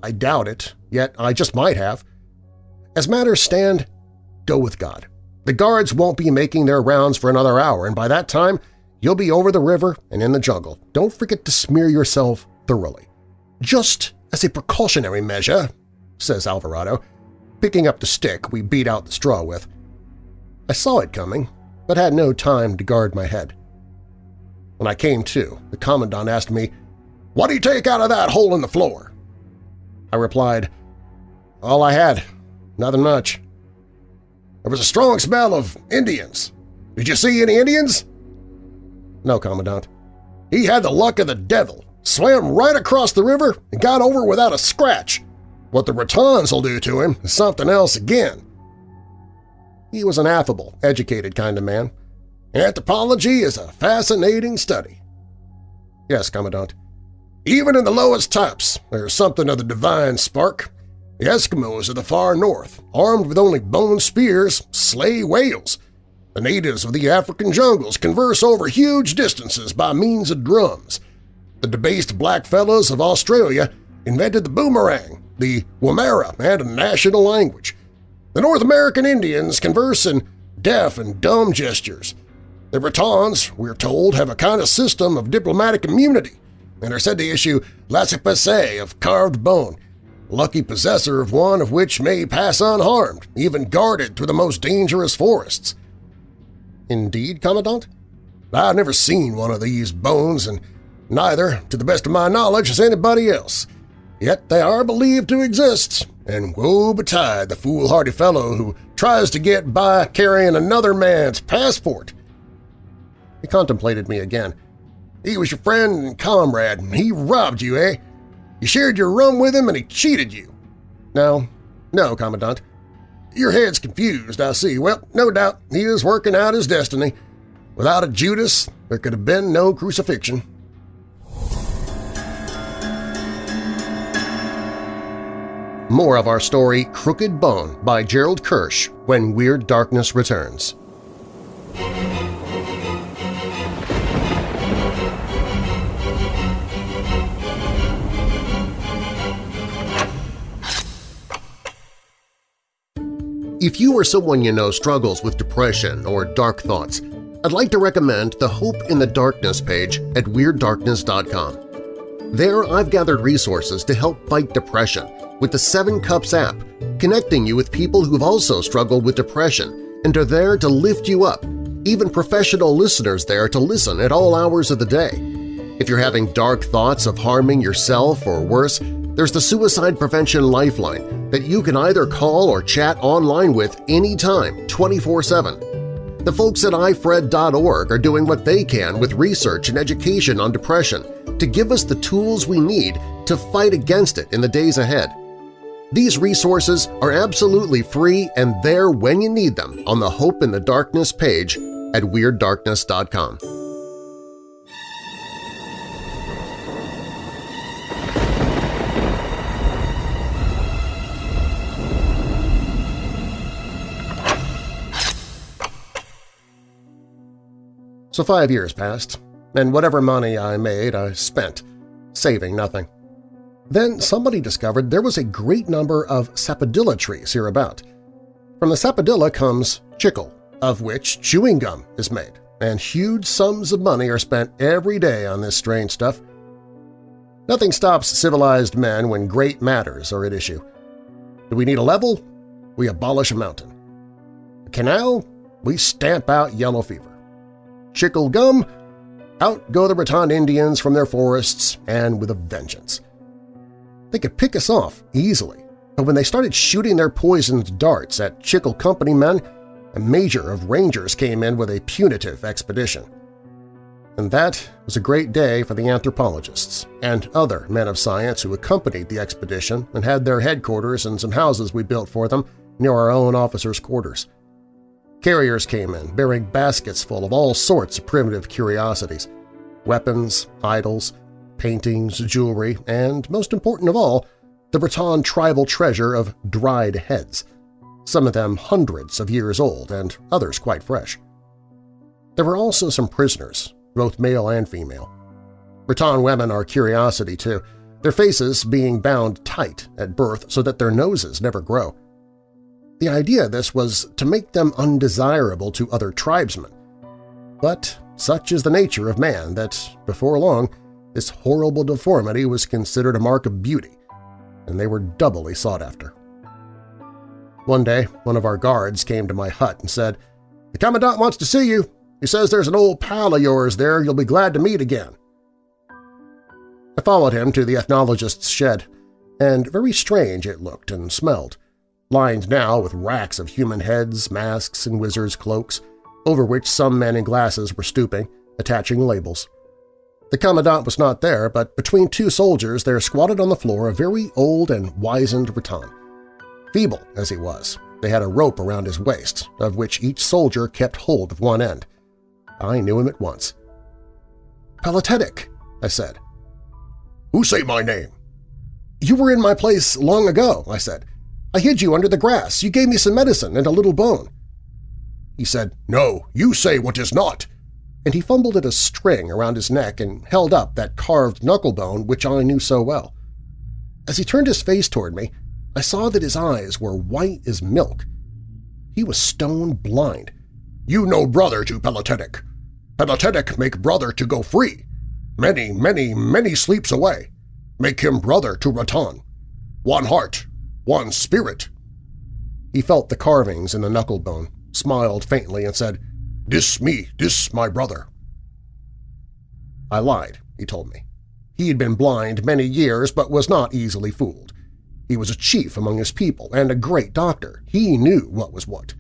I doubt it, yet I just might have. As matters stand, go with God. The guards won't be making their rounds for another hour, and by that time you'll be over the river and in the jungle. Don't forget to smear yourself thoroughly. Just as a precautionary measure, says Alvarado, picking up the stick we beat out the straw with. I saw it coming, but had no time to guard my head. When I came to, the Commandant asked me, What do you take out of that hole in the floor? I replied, All I had, nothing much. There was a strong smell of Indians. Did you see any Indians? No, Commandant. He had the luck of the devil swam right across the river and got over without a scratch. What the Ratons will do to him is something else again. He was an affable, educated kind of man. Anthropology is a fascinating study. Yes, Commandant. Even in the lowest types, there's something of the divine spark. The Eskimos of the far north, armed with only bone spears, slay whales. The natives of the African jungles converse over huge distances by means of drums. The debased blackfellows of Australia invented the boomerang, the woomera, and a national language. The North American Indians converse in deaf and dumb gestures. The Ratons, we're told, have a kind of system of diplomatic immunity and are said to issue laissez-passer of carved bone, lucky possessor of one of which may pass unharmed, even guarded through the most dangerous forests. Indeed, Commandant? I've never seen one of these bones and Neither, to the best of my knowledge, has anybody else. Yet they are believed to exist, and woe betide the foolhardy fellow who tries to get by carrying another man's passport. He contemplated me again. He was your friend and comrade, and he robbed you, eh? You shared your rum with him and he cheated you. No, no, Commandant. Your head's confused, I see. Well, no doubt he is working out his destiny. Without a Judas, there could have been no crucifixion. More of our story Crooked Bone by Gerald Kersh when Weird Darkness returns. If you or someone you know struggles with depression or dark thoughts, I'd like to recommend the Hope in the Darkness page at WeirdDarkness.com. There I've gathered resources to help fight depression with the Seven Cups app, connecting you with people who've also struggled with depression and are there to lift you up, even professional listeners there to listen at all hours of the day. If you're having dark thoughts of harming yourself or worse, there's the Suicide Prevention Lifeline that you can either call or chat online with anytime, 24-7. The folks at ifred.org are doing what they can with research and education on depression to give us the tools we need to fight against it in the days ahead. These resources are absolutely free and there when you need them on the Hope in the Darkness page at WeirdDarkness.com. So five years passed, and whatever money I made I spent, saving nothing. Then somebody discovered there was a great number of sapodilla trees hereabout. From the sapodilla comes chicle, of which chewing gum is made, and huge sums of money are spent every day on this strange stuff. Nothing stops civilized men when great matters are at issue. Do we need a level? We abolish a mountain. A canal? We stamp out yellow fever. Chicle gum? Out go the Raton Indians from their forests and with a vengeance. They could pick us off easily, but when they started shooting their poisoned darts at Chicle Company men, a major of rangers came in with a punitive expedition. And that was a great day for the anthropologists and other men of science who accompanied the expedition and had their headquarters in some houses we built for them near our own officers' quarters. Carriers came in, bearing baskets full of all sorts of primitive curiosities – weapons, idols, paintings, jewelry, and, most important of all, the Raton tribal treasure of dried heads, some of them hundreds of years old and others quite fresh. There were also some prisoners, both male and female. Raton women are curiosity too, their faces being bound tight at birth so that their noses never grow. The idea of this was to make them undesirable to other tribesmen. But such is the nature of man that, before long, this horrible deformity was considered a mark of beauty, and they were doubly sought after. One day, one of our guards came to my hut and said, "'The Commandant wants to see you. He says there's an old pal of yours there you'll be glad to meet again.' I followed him to the ethnologist's shed, and very strange it looked and smelled, lined now with racks of human heads, masks, and wizards' cloaks, over which some men in glasses were stooping, attaching labels. The Commandant was not there, but between two soldiers there squatted on the floor a very old and wizened Raton. Feeble as he was, they had a rope around his waist, of which each soldier kept hold of one end. I knew him at once. "'Peletetic,' I said. "'Who say my name?' "'You were in my place long ago,' I said. "'I hid you under the grass. You gave me some medicine and a little bone.' He said, "'No, you say what is not and he fumbled at a string around his neck and held up that carved knuckle bone which I knew so well. As he turned his face toward me, I saw that his eyes were white as milk. He was stone blind. You know brother to Peletetic. Peletetic make brother to go free. Many, many, many sleeps away. Make him brother to Raton. One heart, one spirit. He felt the carvings in the knuckle bone, smiled faintly, and said, this me, this my brother. I lied, he told me. He had been blind many years but was not easily fooled. He was a chief among his people and a great doctor. He knew what was what.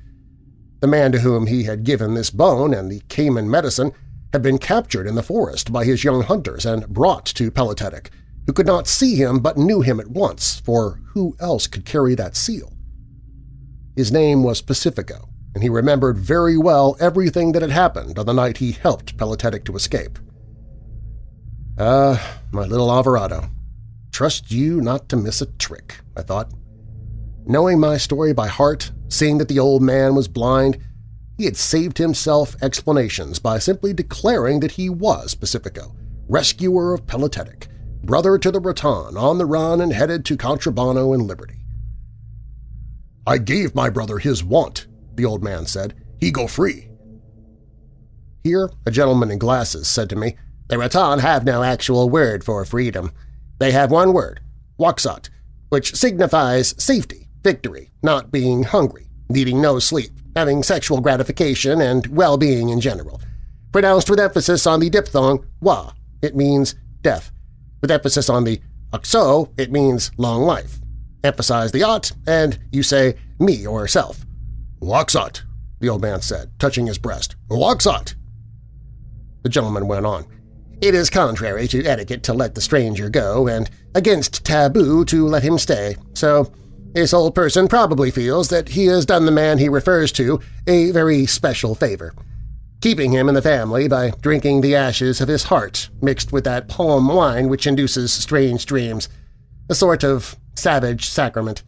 The man to whom he had given this bone and the Cayman medicine had been captured in the forest by his young hunters and brought to Peletetic, who could not see him but knew him at once, for who else could carry that seal? His name was Pacifico, and he remembered very well everything that had happened on the night he helped Peletetic to escape. Ah, my little Alvarado, trust you not to miss a trick, I thought. Knowing my story by heart, seeing that the old man was blind, he had saved himself explanations by simply declaring that he was Pacifico, rescuer of Peletetic, brother to the Raton, on the run and headed to Contrabano and Liberty. I gave my brother his want, the old man said. He go free. Here a gentleman in glasses said to me, The Raton have no actual word for freedom. They have one word, Waxat, which signifies safety, victory, not being hungry, needing no sleep, having sexual gratification, and well-being in general. Pronounced with emphasis on the diphthong wa, it means death. With emphasis on the akso, it means long life. Emphasize the ot, and you say me or self. Waxat, the old man said, touching his breast. Waxat! The gentleman went on. It is contrary to etiquette to let the stranger go, and against taboo to let him stay, so this old person probably feels that he has done the man he refers to a very special favor, keeping him in the family by drinking the ashes of his heart mixed with that palm wine which induces strange dreams, a sort of savage sacrament.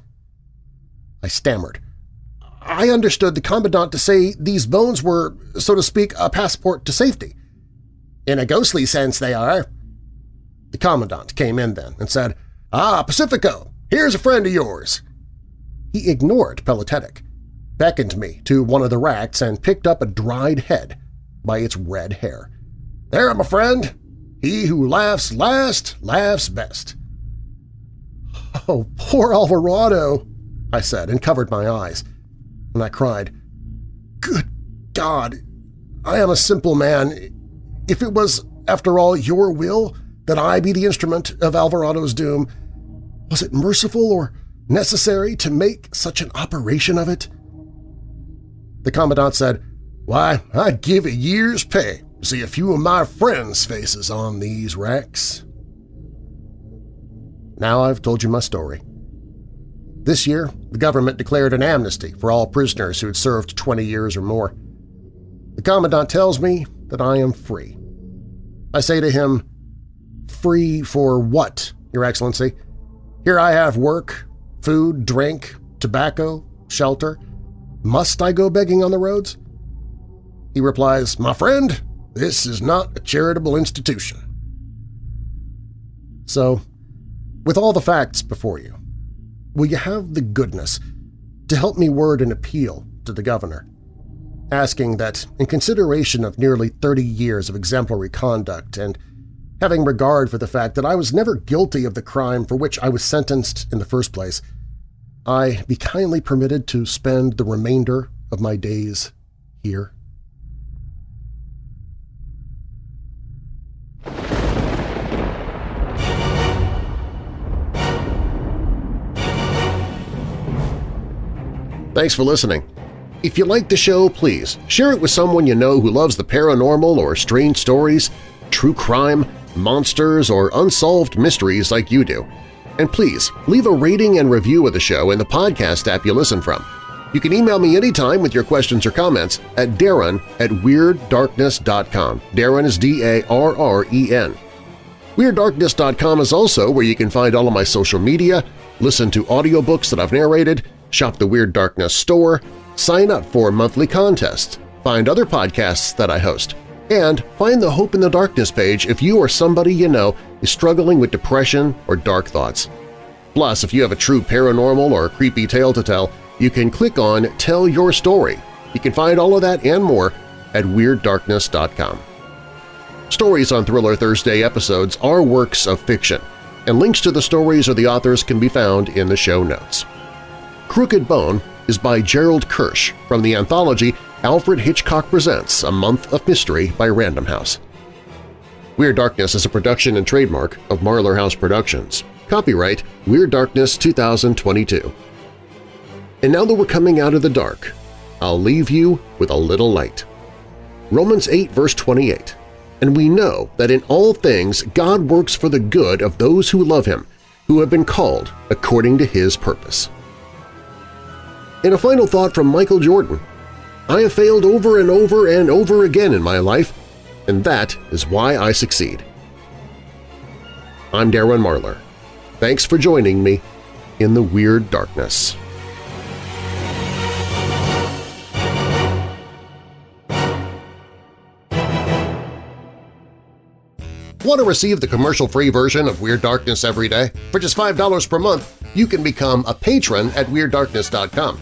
I stammered. I understood the Commandant to say these bones were, so to speak, a passport to safety. In a ghostly sense they are. The Commandant came in then and said, Ah, Pacifico, here's a friend of yours. He ignored Peletetic, beckoned me to one of the racks and picked up a dried head by its red hair. There, my friend, he who laughs last laughs best. Oh, poor Alvarado, I said and covered my eyes and I cried, Good God! I am a simple man. If it was, after all, your will that I be the instrument of Alvarado's doom, was it merciful or necessary to make such an operation of it? The Commandant said, Why, I'd give a year's pay to see a few of my friends' faces on these racks. Now I've told you my story. This year, the government declared an amnesty for all prisoners who had served 20 years or more. The Commandant tells me that I am free. I say to him, Free for what, Your Excellency? Here I have work, food, drink, tobacco, shelter. Must I go begging on the roads? He replies, My friend, this is not a charitable institution. So, with all the facts before you, will you have the goodness to help me word an appeal to the governor, asking that, in consideration of nearly 30 years of exemplary conduct and having regard for the fact that I was never guilty of the crime for which I was sentenced in the first place, I be kindly permitted to spend the remainder of my days here. Thanks for listening. If you like the show, please share it with someone you know who loves the paranormal or strange stories, true crime, monsters, or unsolved mysteries like you do. And please, leave a rating and review of the show in the podcast app you listen from. You can email me anytime with your questions or comments at darren at WeirdDarkness.com. Darren is D-A-R-R-E-N. WeirdDarkness.com is also where you can find all of my social media, listen to audiobooks that I've narrated, shop the Weird Darkness store, sign up for monthly contests, find other podcasts that I host, and find the Hope in the Darkness page if you or somebody you know is struggling with depression or dark thoughts. Plus, if you have a true paranormal or creepy tale to tell, you can click on Tell Your Story. You can find all of that and more at WeirdDarkness.com. Stories on Thriller Thursday episodes are works of fiction, and links to the stories or the authors can be found in the show notes. Crooked Bone is by Gerald Kersh from the anthology Alfred Hitchcock Presents A Month of Mystery by Random House. Weird Darkness is a production and trademark of Marlar House Productions. Copyright Weird Darkness 2022. And now that we're coming out of the dark, I'll leave you with a little light. Romans 8 verse 28, And we know that in all things God works for the good of those who love Him, who have been called according to His purpose. In a final thought from Michael Jordan, I have failed over and over and over again in my life, and that is why I succeed. I'm Darren Marlar. Thanks for joining me in the Weird Darkness. Want to receive the commercial-free version of Weird Darkness every day? For just $5 per month, you can become a patron at WeirdDarkness.com.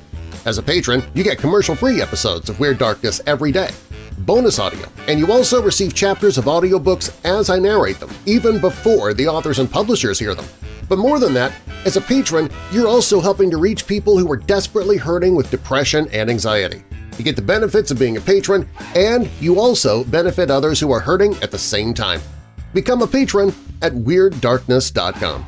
As a patron, you get commercial-free episodes of Weird Darkness every day, bonus audio, and you also receive chapters of audiobooks as I narrate them, even before the authors and publishers hear them. But more than that, as a patron, you're also helping to reach people who are desperately hurting with depression and anxiety. You get the benefits of being a patron, and you also benefit others who are hurting at the same time. Become a patron at WeirdDarkness.com.